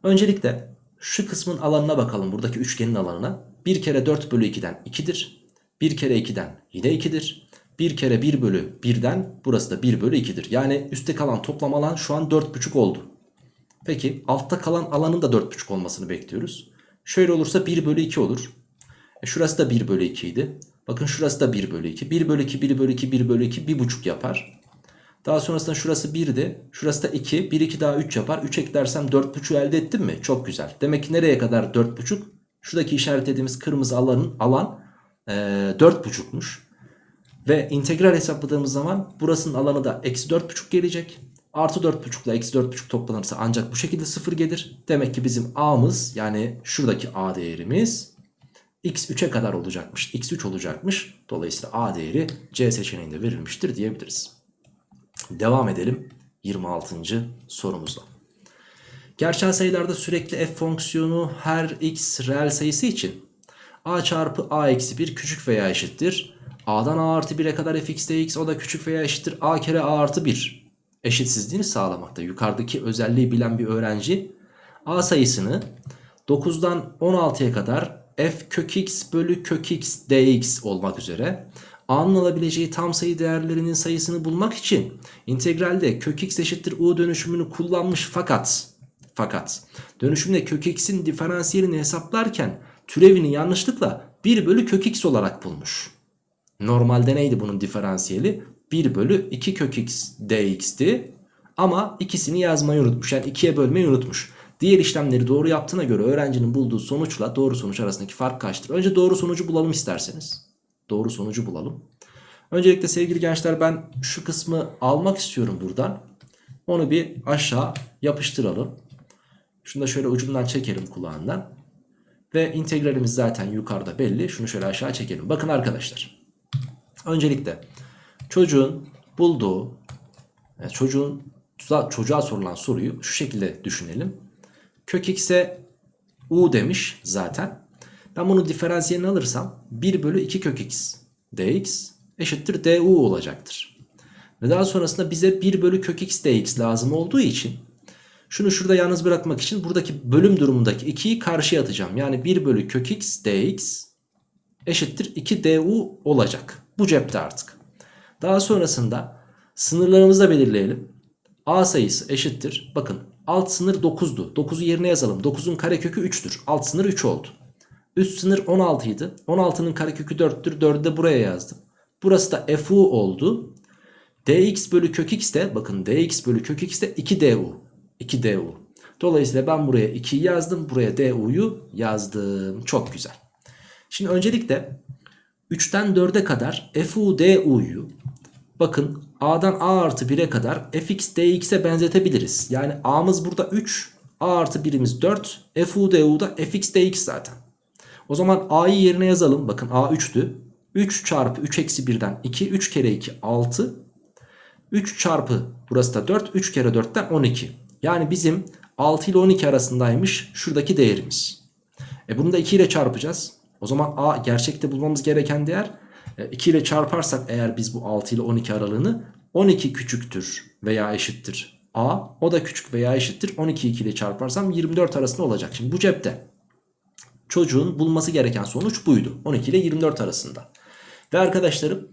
Speaker 1: Öncelikle şu kısmın alanına bakalım. Buradaki üçgenin alanına. 1 kere 4 bölü 2'den 2'dir. 1 kere 2'den yine 2'dir. 1 kere 1 bölü 1'den burası da 1 bölü 2'dir. Yani üstte kalan toplam alan şu an 4,5 oldu. Peki altta kalan alanın da 4,5 olmasını bekliyoruz. Şöyle olursa 1 bölü 2 olur. E şurası da 1 bölü 2 idi. Bakın şurası da 1 bölü 2. 1 bölü 2, 1 bölü 2, 1 bölü 2, 1,5 yapar. Daha sonrasında şurası 1'di. Şurası da 2. 1, 2 daha 3 yapar. 3 eklersem 4,5'u elde ettim mi? Çok güzel. Demek ki nereye kadar 4,5? Şuradaki işaretlediğimiz kırmızı alanın alan e, 4,5'muş. Ve integral hesapladığımız zaman burasının alanı da eksi 4,5 gelecek. Artı 4,5 ile eksi 4,5 toplanırsa ancak bu şekilde 0 gelir. Demek ki bizim a'mız yani şuradaki a değerimiz x3'e kadar olacakmış. x3 olacakmış. Dolayısıyla a değeri c seçeneğinde verilmiştir diyebiliriz. Devam edelim 26. sorumuzla. Gerçel sayılarda sürekli f fonksiyonu her x reel sayısı için a çarpı a eksi 1 küçük veya eşittir. A'dan a artı 1'e kadar fx dx o da küçük veya eşittir a kere a artı 1 eşitsizliğini sağlamakta. Yukarıdaki özelliği bilen bir öğrenci a sayısını 9'dan 16'ya kadar f kök x bölü kök x dx olmak üzere a'nın alabileceği tam sayı değerlerinin sayısını bulmak için integralde kök x eşittir u dönüşümünü kullanmış fakat fakat dönüşümde kök x'in diferansiyelini hesaplarken türevini yanlışlıkla 1 bölü kök x olarak bulmuş. Normalde neydi bunun diferansiyeli? 1 bölü 2 kök x dx'ti ama ikisini yazmayı unutmuş yani 2'ye bölmeyi unutmuş. Diğer işlemleri doğru yaptığına göre öğrencinin bulduğu sonuçla doğru sonuç arasındaki fark kaçtır? Önce doğru sonucu bulalım isterseniz. Doğru sonucu bulalım. Öncelikle sevgili gençler ben şu kısmı almak istiyorum buradan. Onu bir aşağı yapıştıralım. Şunu da şöyle ucundan çekelim kulağından. Ve integralimiz zaten yukarıda belli. Şunu şöyle aşağı çekelim. Bakın arkadaşlar. Öncelikle çocuğun bulduğu yani çocuğun çocuğa sorulan soruyu şu şekilde düşünelim. Kök x'e u demiş zaten. Ben bunu diferansiyelini alırsam 1 bölü 2 kök x dx eşittir du olacaktır. Ve daha sonrasında bize 1 bölü kök x dx lazım olduğu için şunu şurada yalnız bırakmak için buradaki bölüm durumundaki 2'yi karşıya atacağım. Yani 1 bölü kök x dx eşittir 2 du olacak. Bu cepte artık. Daha sonrasında sınırlarımızı da belirleyelim. A sayısı eşittir. Bakın alt sınır 9'du. 9'u yerine yazalım. 9'un karekökü 3'tür. Alt sınır 3 oldu. Üst sınır 16 idi. 16'nın karekökü 4'tür. 4'ü de buraya yazdım. Burası da fu oldu. dx bölü kök x de bakın dx bölü kök x de 2 du. 2 du. Dolayısıyla ben buraya 2'yi yazdım. Buraya du'yu yazdım. Çok güzel. Şimdi öncelikle 3'ten 4'e kadar fu du'yu bakın a'dan a artı 1'e kadar fx dx'e benzetebiliriz. Yani a'mız burada 3. a artı 1'imiz 4. fu du da fx dx zaten. O zaman a'yı yerine yazalım. Bakın a 3'tü. 3 çarpı 3 eksi 1'den 2. 3 kere 2 6. 3 çarpı burası da 4. 3 kere 4'ten 12. Yani bizim 6 ile 12 arasındaymış şuradaki değerimiz. E bunu da 2 ile çarpacağız. O zaman a gerçekte bulmamız gereken değer 2 ile çarparsak eğer biz bu 6 ile 12 aralığını 12 küçüktür veya eşittir a o da küçük veya eşittir 12 2 ile çarparsam 24 arasında olacak. Şimdi bu cepte çocuğun bulması gereken sonuç buydu. 12 ile 24 arasında. Ve arkadaşlarım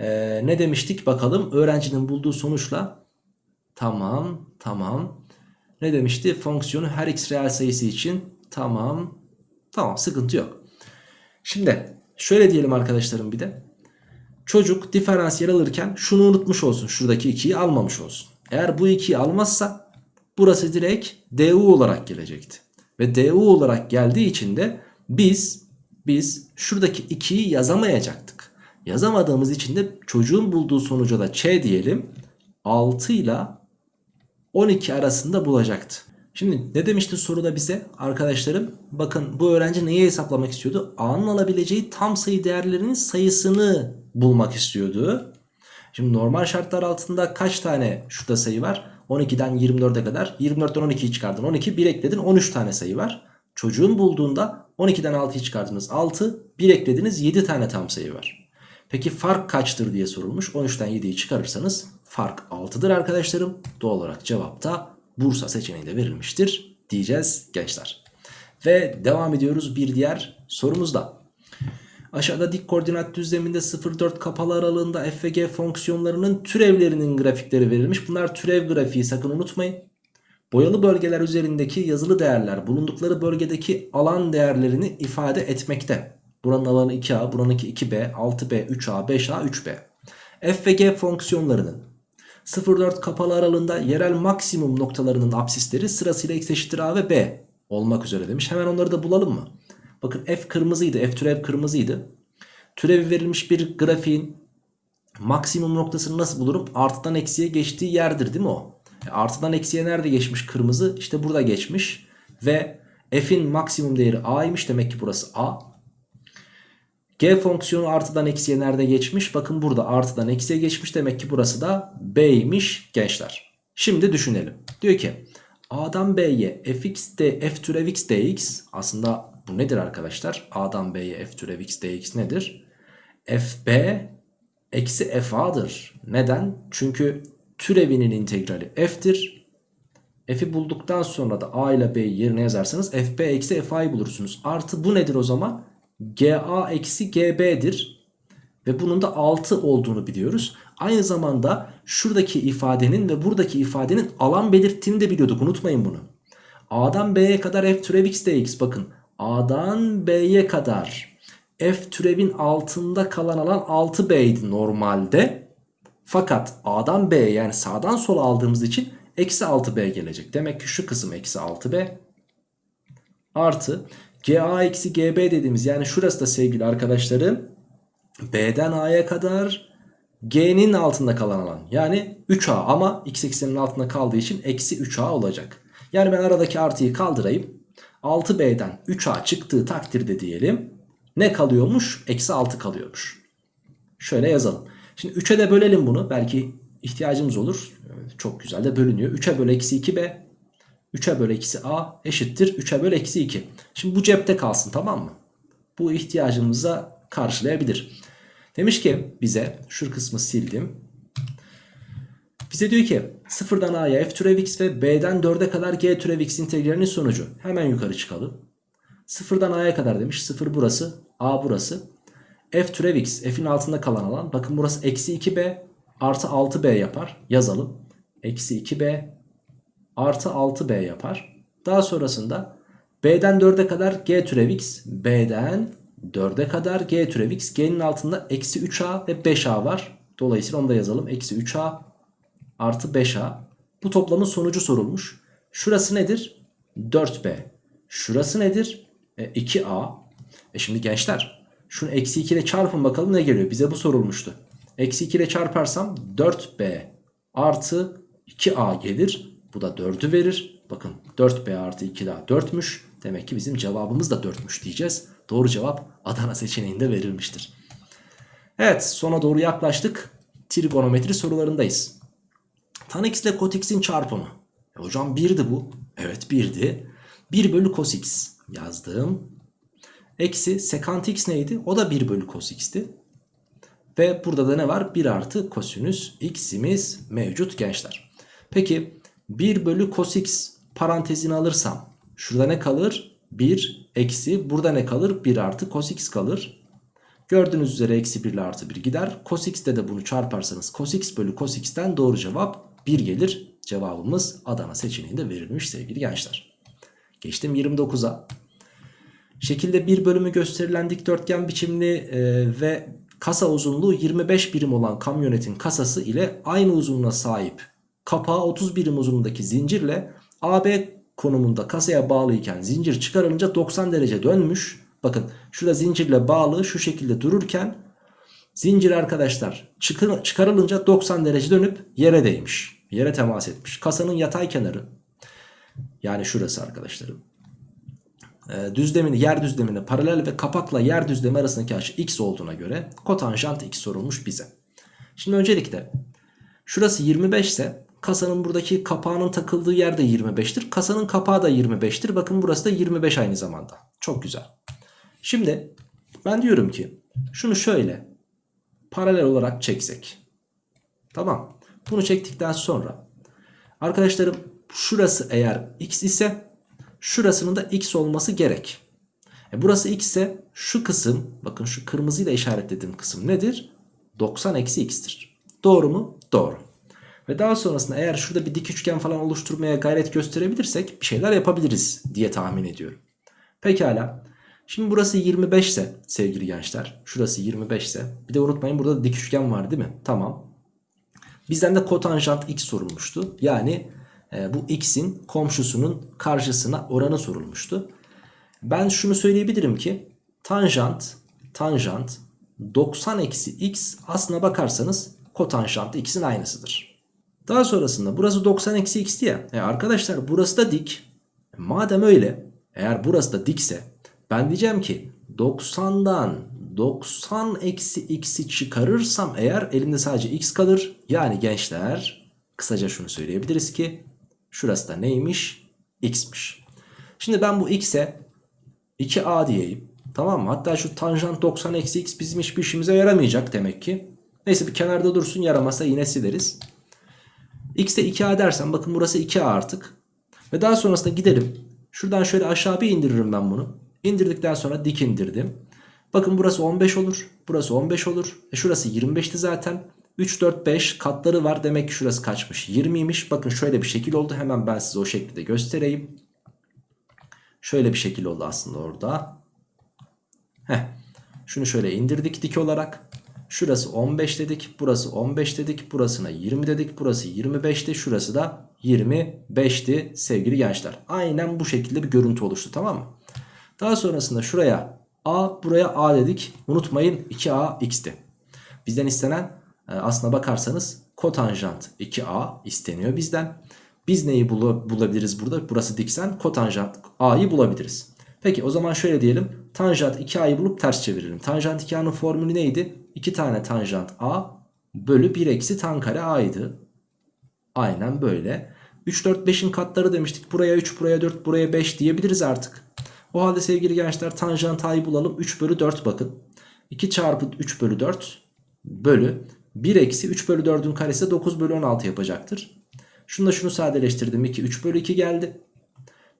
Speaker 1: ee, ne demiştik bakalım öğrencinin bulduğu sonuçla tamam tamam ne demişti fonksiyonu her x reel sayısı için tamam tamam sıkıntı yok. Şimdi şöyle diyelim arkadaşlarım bir de çocuk diferansiyel alırken şunu unutmuş olsun şuradaki 2'yi almamış olsun. Eğer bu 2'yi almazsa burası direkt du olarak gelecekti. Ve du olarak geldiği için de biz biz şuradaki 2'yi yazamayacaktık. Yazamadığımız için de çocuğun bulduğu sonuca da ç diyelim. 6 ile 12 arasında bulacaktı. Şimdi ne demişti soruda bize arkadaşlarım? Bakın bu öğrenci neyi hesaplamak istiyordu? A'nın alabileceği tam sayı değerlerinin sayısını bulmak istiyordu. Şimdi normal şartlar altında kaç tane şurada sayı var? 12'den 24'e kadar. 24'ten 12'yi çıkardın. 12 1 ekledin 13 tane sayı var. Çocuğun bulduğunda 12'den 6'yı çıkardınız 6. 1 eklediniz 7 tane tam sayı var. Peki fark kaçtır diye sorulmuş. 13'ten 7'yi çıkarırsanız fark 6'dır arkadaşlarım. Doğal olarak cevapta Bursa seçeneğinde verilmiştir diyeceğiz gençler. Ve devam ediyoruz bir diğer sorumuzda. Aşağıda dik koordinat düzleminde 0-4 kapalı aralığında f ve g fonksiyonlarının türevlerinin grafikleri verilmiş. Bunlar türev grafiği sakın unutmayın. Boyalı bölgeler üzerindeki yazılı değerler bulundukları bölgedeki alan değerlerini ifade etmekte. Buranın alanı 2A, buranınki 2B, 6B, 3A, 5A, 3B. F ve G fonksiyonlarının 0-4 kapalı aralığında yerel maksimum noktalarının apsisleri sırasıyla x eşittir A ve B olmak üzere demiş. Hemen onları da bulalım mı? Bakın F kırmızıydı, F türev kırmızıydı. Türevi verilmiş bir grafiğin maksimum noktasını nasıl bulurum? Artıdan eksiye geçtiği yerdir değil mi o? E, artıdan eksiye nerede geçmiş kırmızı? İşte burada geçmiş. Ve f'in maksimum değeri a'ymış. Demek ki burası a. G fonksiyonu artıdan eksiye nerede geçmiş? Bakın burada artıdan eksiye geçmiş. Demek ki burası da b'ymiş gençler. Şimdi düşünelim. Diyor ki a'dan b'ye fx de f türev x dx aslında bu nedir arkadaşlar? a'dan b'ye f türev x dx nedir? fb eksi fa'dır. Neden? Çünkü türevinin integrali f'tir. F'i bulduktan sonra da a ile b'yi yerine yazarsanız fb eksi fa'yı bulursunuz. Artı bu nedir o zaman? Ga eksi gb'dir. Ve bunun da 6 olduğunu biliyoruz. Aynı zamanda şuradaki ifadenin ve buradaki ifadenin alan belirttiğini de biliyorduk. Unutmayın bunu. A'dan B'ye kadar f türev x dx bakın. A'dan B'ye kadar f türevin altında kalan alan 6B'ydi normalde. Fakat A'dan B'ye yani sağdan sola aldığımız için eksi 6B gelecek. Demek ki şu kısım eksi 6B artı GA eksi GB dediğimiz yani şurası da sevgili arkadaşlarım B'den A'ya kadar G'nin altında kalan alan yani 3A ama x eksenin altında kaldığı için eksi 3A olacak. Yani ben aradaki artıyı kaldırayım. 6B'den 3A çıktığı takdirde diyelim ne kalıyormuş? Eksi 6 kalıyormuş. Şöyle yazalım. Şimdi 3'e de bölelim bunu. Belki ihtiyacımız olur. Çok güzel de bölünüyor. 3'e böl eksi 2b. 3'e böl eksi a eşittir. 3'e böl eksi 2. Şimdi bu cepte kalsın tamam mı? Bu ihtiyacımıza karşılayabilir. Demiş ki bize şu kısmı sildim. Bize diyor ki sıfırdan a'ya f türev x ve b'den 4'e kadar g türev x integralinin sonucu. Hemen yukarı çıkalım. Sıfırdan a'ya kadar demiş. Sıfır burası. a burası. f türev x. f'in altında kalan alan. Bakın burası eksi 2b artı 6b yapar. Yazalım. Eksi 2b artı 6b yapar. Daha sonrasında b'den 4'e kadar g türev x. b'den 4'e kadar g türev x. g'nin altında eksi 3a ve 5a var. Dolayısıyla onu da yazalım. Eksi 3a artı 5a. Bu toplamın sonucu sorulmuş. Şurası nedir? 4b. Şurası nedir? E, 2a. E şimdi gençler şunu eksi 2 ile çarpın bakalım ne geliyor. Bize bu sorulmuştu. Eksi 2 ile çarparsam 4b artı 2a gelir. Bu da 4'ü verir. Bakın 4b artı 2 daha 4'müş. Demek ki bizim cevabımız da 4'müş diyeceğiz. Doğru cevap Adana seçeneğinde verilmiştir. Evet sona doğru yaklaştık. Trigonometri sorularındayız. Tan x ile kot x'in çarpımı. E hocam 1'di bu. Evet 1'di. 1 bölü cos x yazdım. Eksi sekant x neydi? O da 1 bölü cos x'ti. Ve burada da ne var? 1 artı kosinüs x'imiz mevcut gençler. Peki 1 bölü cos x parantezini alırsam şurada ne kalır? 1 eksi burada ne kalır? 1 artı cos x kalır. Gördüğünüz üzere eksi 1 ile artı 1 gider. Cos x'te de bunu çarparsanız cos x bölü cos x'ten doğru cevap 1 gelir. Cevabımız Adana seçeneğinde verilmiş sevgili gençler. Geçtim 29'a. Şekilde bir bölümü gösterilen dikdörtgen biçimli e, ve kasa uzunluğu 25 birim olan kamyonetin kasası ile aynı uzunluğa sahip kapağı 30 birim uzunluğundaki zincirle AB konumunda kasaya bağlıyken zincir çıkarılınca 90 derece dönmüş. Bakın şurada zincirle bağlı şu şekilde dururken zincir arkadaşlar çıkar, çıkarılınca 90 derece dönüp yere değmiş. Yere temas etmiş. Kasanın yatay kenarı yani şurası arkadaşlarım e, düzlemini yer düzlemine paralel ve kapakla yer düzlemi arasındaki açı x olduğuna göre kotanjant x sorulmuş bize. Şimdi öncelikle şurası 25 ise kasanın buradaki kapağının takıldığı yer de 25'tir. Kasanın kapağı da 25'tir. Bakın burası da 25 aynı zamanda. Çok güzel. Şimdi ben diyorum ki şunu şöyle paralel olarak çeksek. Tamam. Bunu çektikten sonra arkadaşlarım şurası eğer x ise şurasının da x olması gerek. E burası x ise şu kısım bakın şu kırmızıyla işaretlediğim kısım nedir? 90 eksi x'tir. Doğru mu? Doğru. Ve daha sonrasında eğer şurada bir dik üçgen falan oluşturmaya gayret gösterebilirsek bir şeyler yapabiliriz diye tahmin ediyorum. Pekala. Şimdi burası 25 ise sevgili gençler. Şurası 25 ise. Bir de unutmayın burada da dik üçgen var değil mi? Tamam. Bizden de kotanjant x sorulmuştu. Yani e, bu x'in komşusunun karşısına oranı sorulmuştu. Ben şunu söyleyebilirim ki tanjant tanjant 90 eksi x aslına bakarsanız kotanjant x'in aynısıdır. Daha sonrasında burası 90 eksi x diye. E arkadaşlar burası da dik. Madem öyle eğer burası da dikse ben diyeceğim ki 90'dan 90 eksi x'i çıkarırsam eğer elimde sadece x kalır. Yani gençler kısaca şunu söyleyebiliriz ki Şurası da neymiş? X'miş. Şimdi ben bu x'e 2a diyeyim. Tamam mı? Hatta şu tanjant 90 eksi x bizim hiçbir işimize yaramayacak demek ki. Neyse bir kenarda dursun yaramasa yine sileriz. X'e 2a dersen bakın burası 2a artık. Ve daha sonrasında gidelim. Şuradan şöyle aşağı bir indiririm ben bunu. İndirdikten sonra dik indirdim. Bakın burası 15 olur. Burası 15 olur. E şurası 25'ti zaten. 3, 4, 5 katları var. Demek ki şurası kaçmış? 20'ymiş. Bakın şöyle bir şekil oldu. Hemen ben size o şekli de göstereyim. Şöyle bir şekil oldu aslında orada. Heh. Şunu şöyle indirdik dik olarak. Şurası 15 dedik. Burası 15 dedik. Burasına 20 dedik. Burası 25'ti. Şurası da 25'ti sevgili gençler. Aynen bu şekilde bir görüntü oluştu tamam mı? Daha sonrasında şuraya A buraya A dedik. Unutmayın 2A x'ti. Bizden istenen e, aslına bakarsanız kotanjant 2A isteniyor bizden. Biz neyi bul bulabiliriz burada? Burası diksen kotanjant A'yı bulabiliriz. Peki o zaman şöyle diyelim. Tanjant 2A'yı bulup ters çevirelim. Tanjant 2A'nın formülü neydi? 2 tane tanjant A bölü 1 eksi tan kare A'ydı. Aynen böyle. 3, 4, 5'in katları demiştik. Buraya 3, buraya 4, buraya 5 diyebiliriz artık. O halde sevgili gençler tanjant A'yı bulalım. 3 bölü 4 bakın. 2 çarpı 3 bölü 4 bölü 1 eksi 3 bölü 4'ün karesi 9 bölü 16 yapacaktır. Şunu da şunu sadeleştirdim. 2 3 bölü 2 geldi.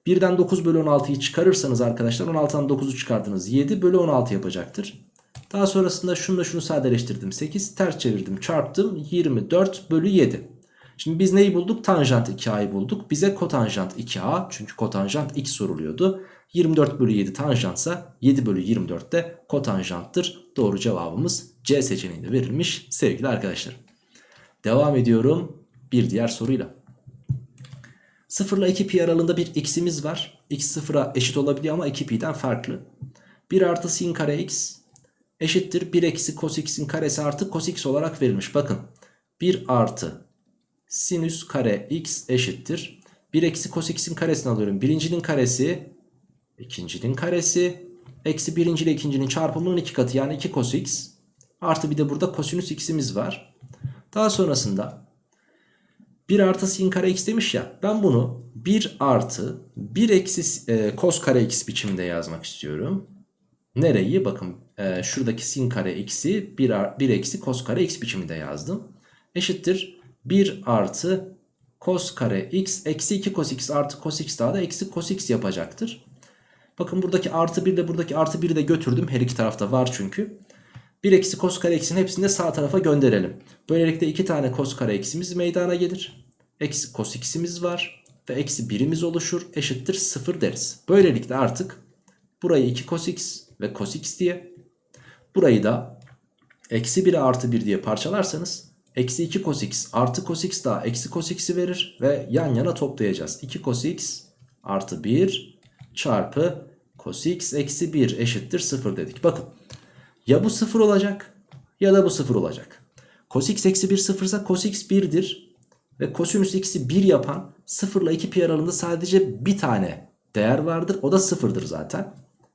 Speaker 1: 1'den 9 bölü 16'yı çıkarırsanız arkadaşlar 16'dan 9'u çıkardınız. 7 bölü 16 yapacaktır. Daha sonrasında şunu da şunu sadeleştirdim. 8 ters çevirdim çarptım 24 bölü 7. Şimdi biz neyi bulduk? Tanjant 2a'yı bulduk. Bize kotanjant 2a çünkü kotanjant x soruluyordu. 24 bölü 7 tanjantsa 7 bölü 24 de kotanjanttır. Doğru cevabımız C seçeneğinde verilmiş sevgili arkadaşlar. Devam ediyorum bir diğer soruyla. 0 ile 2 pi aralığında bir x'imiz var. x 0'a eşit olabiliyor ama 2 pi'den farklı. 1 artı sin kare x eşittir 1 eksi cos x'in karesi artı cos x olarak verilmiş. Bakın 1 artı sinüs kare x eşittir. 1 eksi cos x'in karesini alıyorum. Birincinin karesi ikincinin karesi eksi birinci ile ikincinin çarpımının iki katı yani 2 cos x artı bir de burada kosinüs x'imiz var. Daha sonrasında 1 artı sin kare x demiş ya ben bunu 1 artı 1 eksi e, cos kare x biçiminde yazmak istiyorum. Nereyi? Bakın e, şuradaki sin kare x'i 1, 1 eksi cos kare x biçiminde yazdım. Eşittir 1 artı cos kare x eksi 2 cos x artı cos x daha da eksi cos x yapacaktır. Bakın buradaki artı 1 ile buradaki artı 1'i de götürdüm. Her iki tarafta var çünkü. 1 eksi cos kare x'in hepsini de sağ tarafa gönderelim. Böylelikle 2 tane cos kare x'imiz meydana gelir. Eksi cos x'imiz var. Ve eksi 1'imiz oluşur. Eşittir 0 deriz. Böylelikle artık burayı 2 cos x ve cos x diye. Burayı da eksi 1'e artı 1 diye parçalarsanız eksi 2 cos x artı cos x daha eksi cos x'i verir. Ve yan yana toplayacağız. 2 cos x artı 1 çarpı cos x eksi 1 eşittir 0 dedik. Bakın ya bu 0 olacak ya da bu 0 olacak. Cos x eksi 1 0 ise cos x 1'dir. Ve kosinüs x'i 1 yapan 0 ile 2 pi aralığında sadece bir tane değer vardır. O da 0'dır zaten.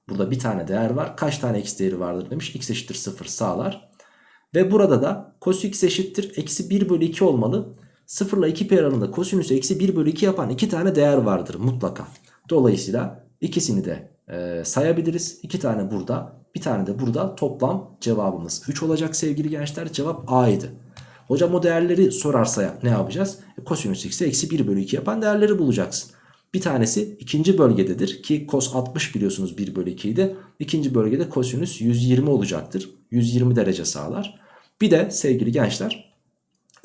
Speaker 1: Burada bir tane değer var. Kaç tane x değeri vardır demiş. x eşittir 0 sağlar. Ve burada da cos x eşittir eksi 1 bölü 2 olmalı. 0 ile 2 pi aralığında kosinüs eksi 1 bölü 2 yapan iki tane değer vardır mutlaka. Dolayısıyla ikisini de e, sayabiliriz. İki tane burada bir tane de burada toplam cevabımız 3 olacak sevgili gençler. Cevap A'ydı. Hocam o değerleri sorarsa ne yapacağız? E, kosinüs x'e eksi 1 bölü 2 yapan değerleri bulacaksın. Bir tanesi ikinci bölgededir ki cos 60 biliyorsunuz 1 bölü 2 idi. İkinci bölgede kosinüs 120 olacaktır. 120 derece sağlar. Bir de sevgili gençler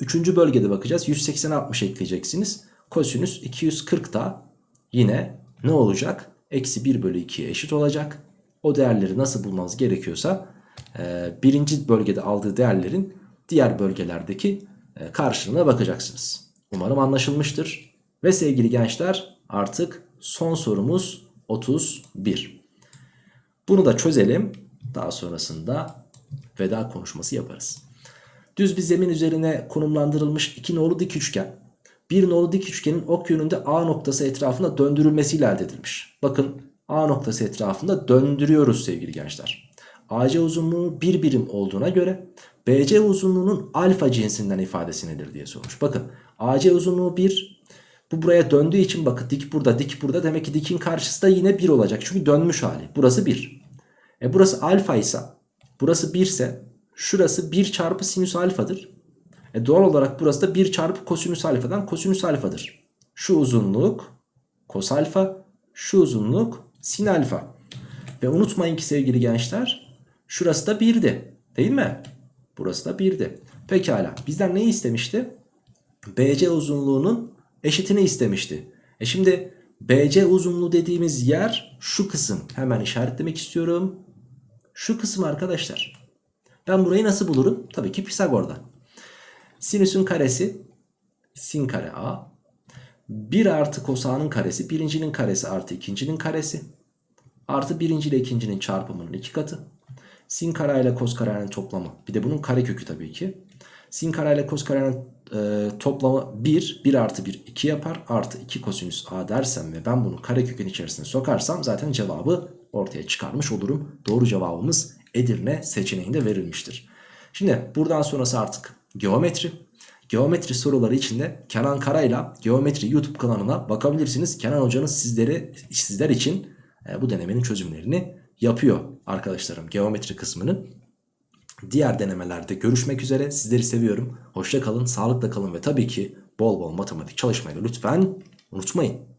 Speaker 1: üçüncü bölgede bakacağız. 180'e 60 ekleyeceksiniz. Kosinüs 240 da yine ne olacak? Eksi 1 bölü 2'ye eşit olacak. O değerleri nasıl bulmanız gerekiyorsa e, birinci bölgede aldığı değerlerin diğer bölgelerdeki e, karşılığına bakacaksınız. Umarım anlaşılmıştır. Ve sevgili gençler artık son sorumuz 31. Bunu da çözelim. Daha sonrasında veda konuşması yaparız. Düz bir zemin üzerine konumlandırılmış iki nolu dik üçgen. Bir nolu dik üçgenin ok yönünde A noktası etrafında döndürülmesiyle elde edilmiş. Bakın A noktası etrafında döndürüyoruz sevgili gençler. AC uzunluğu bir birim olduğuna göre BC uzunluğunun alfa cinsinden ifadesi nedir diye sormuş. Bakın AC uzunluğu 1. Bu buraya döndüğü için bakın dik burada dik burada demek ki dikin karşısı da yine 1 olacak. Çünkü dönmüş hali. Burası 1. E burası alfa ise burası 1 ise şurası 1 çarpı sinüs alfadır. E doğal olarak burası da 1 çarpı kosinüs alfadan kosinüs alfadır. Şu uzunluk kos alfa şu uzunluk sin alfa. Ve unutmayın ki sevgili gençler şurası da 1'di değil mi? Burası da 1'di. Pekala bizden neyi istemişti? BC uzunluğunun eşitini istemişti. E şimdi BC uzunluğu dediğimiz yer şu kısım. Hemen işaretlemek istiyorum. Şu kısım arkadaşlar. Ben burayı nasıl bulurum? Tabii ki Pisagor'dan. Sinüsün karesi sin kare A. 1 artı kosanın karesi birincinin karesi artı ikincinin karesi. Artı birinci ile ikincinin çarpımının iki katı. Sin kare ile kos karenin toplamı. Bir de bunun kare kökü tabii ki. Sin kare ile kos karenin e, toplamı 1. 1 artı 1 2 yapar. Artı 2 kosinüs a dersem ve ben bunu kare kökün içerisine sokarsam zaten cevabı ortaya çıkarmış olurum. Doğru cevabımız Edirne seçeneğinde verilmiştir. Şimdi buradan sonrası artık geometri. Geometri soruları içinde Kenan Kara'yla Geometri YouTube kanalına bakabilirsiniz. Kenan hocanız sizleri, sizler için e, bu denemenin çözümlerini yapıyor arkadaşlarım geometri kısmını. Diğer denemelerde görüşmek üzere. Sizleri seviyorum. Hoşça kalın, sağlıkla kalın ve tabii ki bol bol matematik çalışmayı lütfen unutmayın.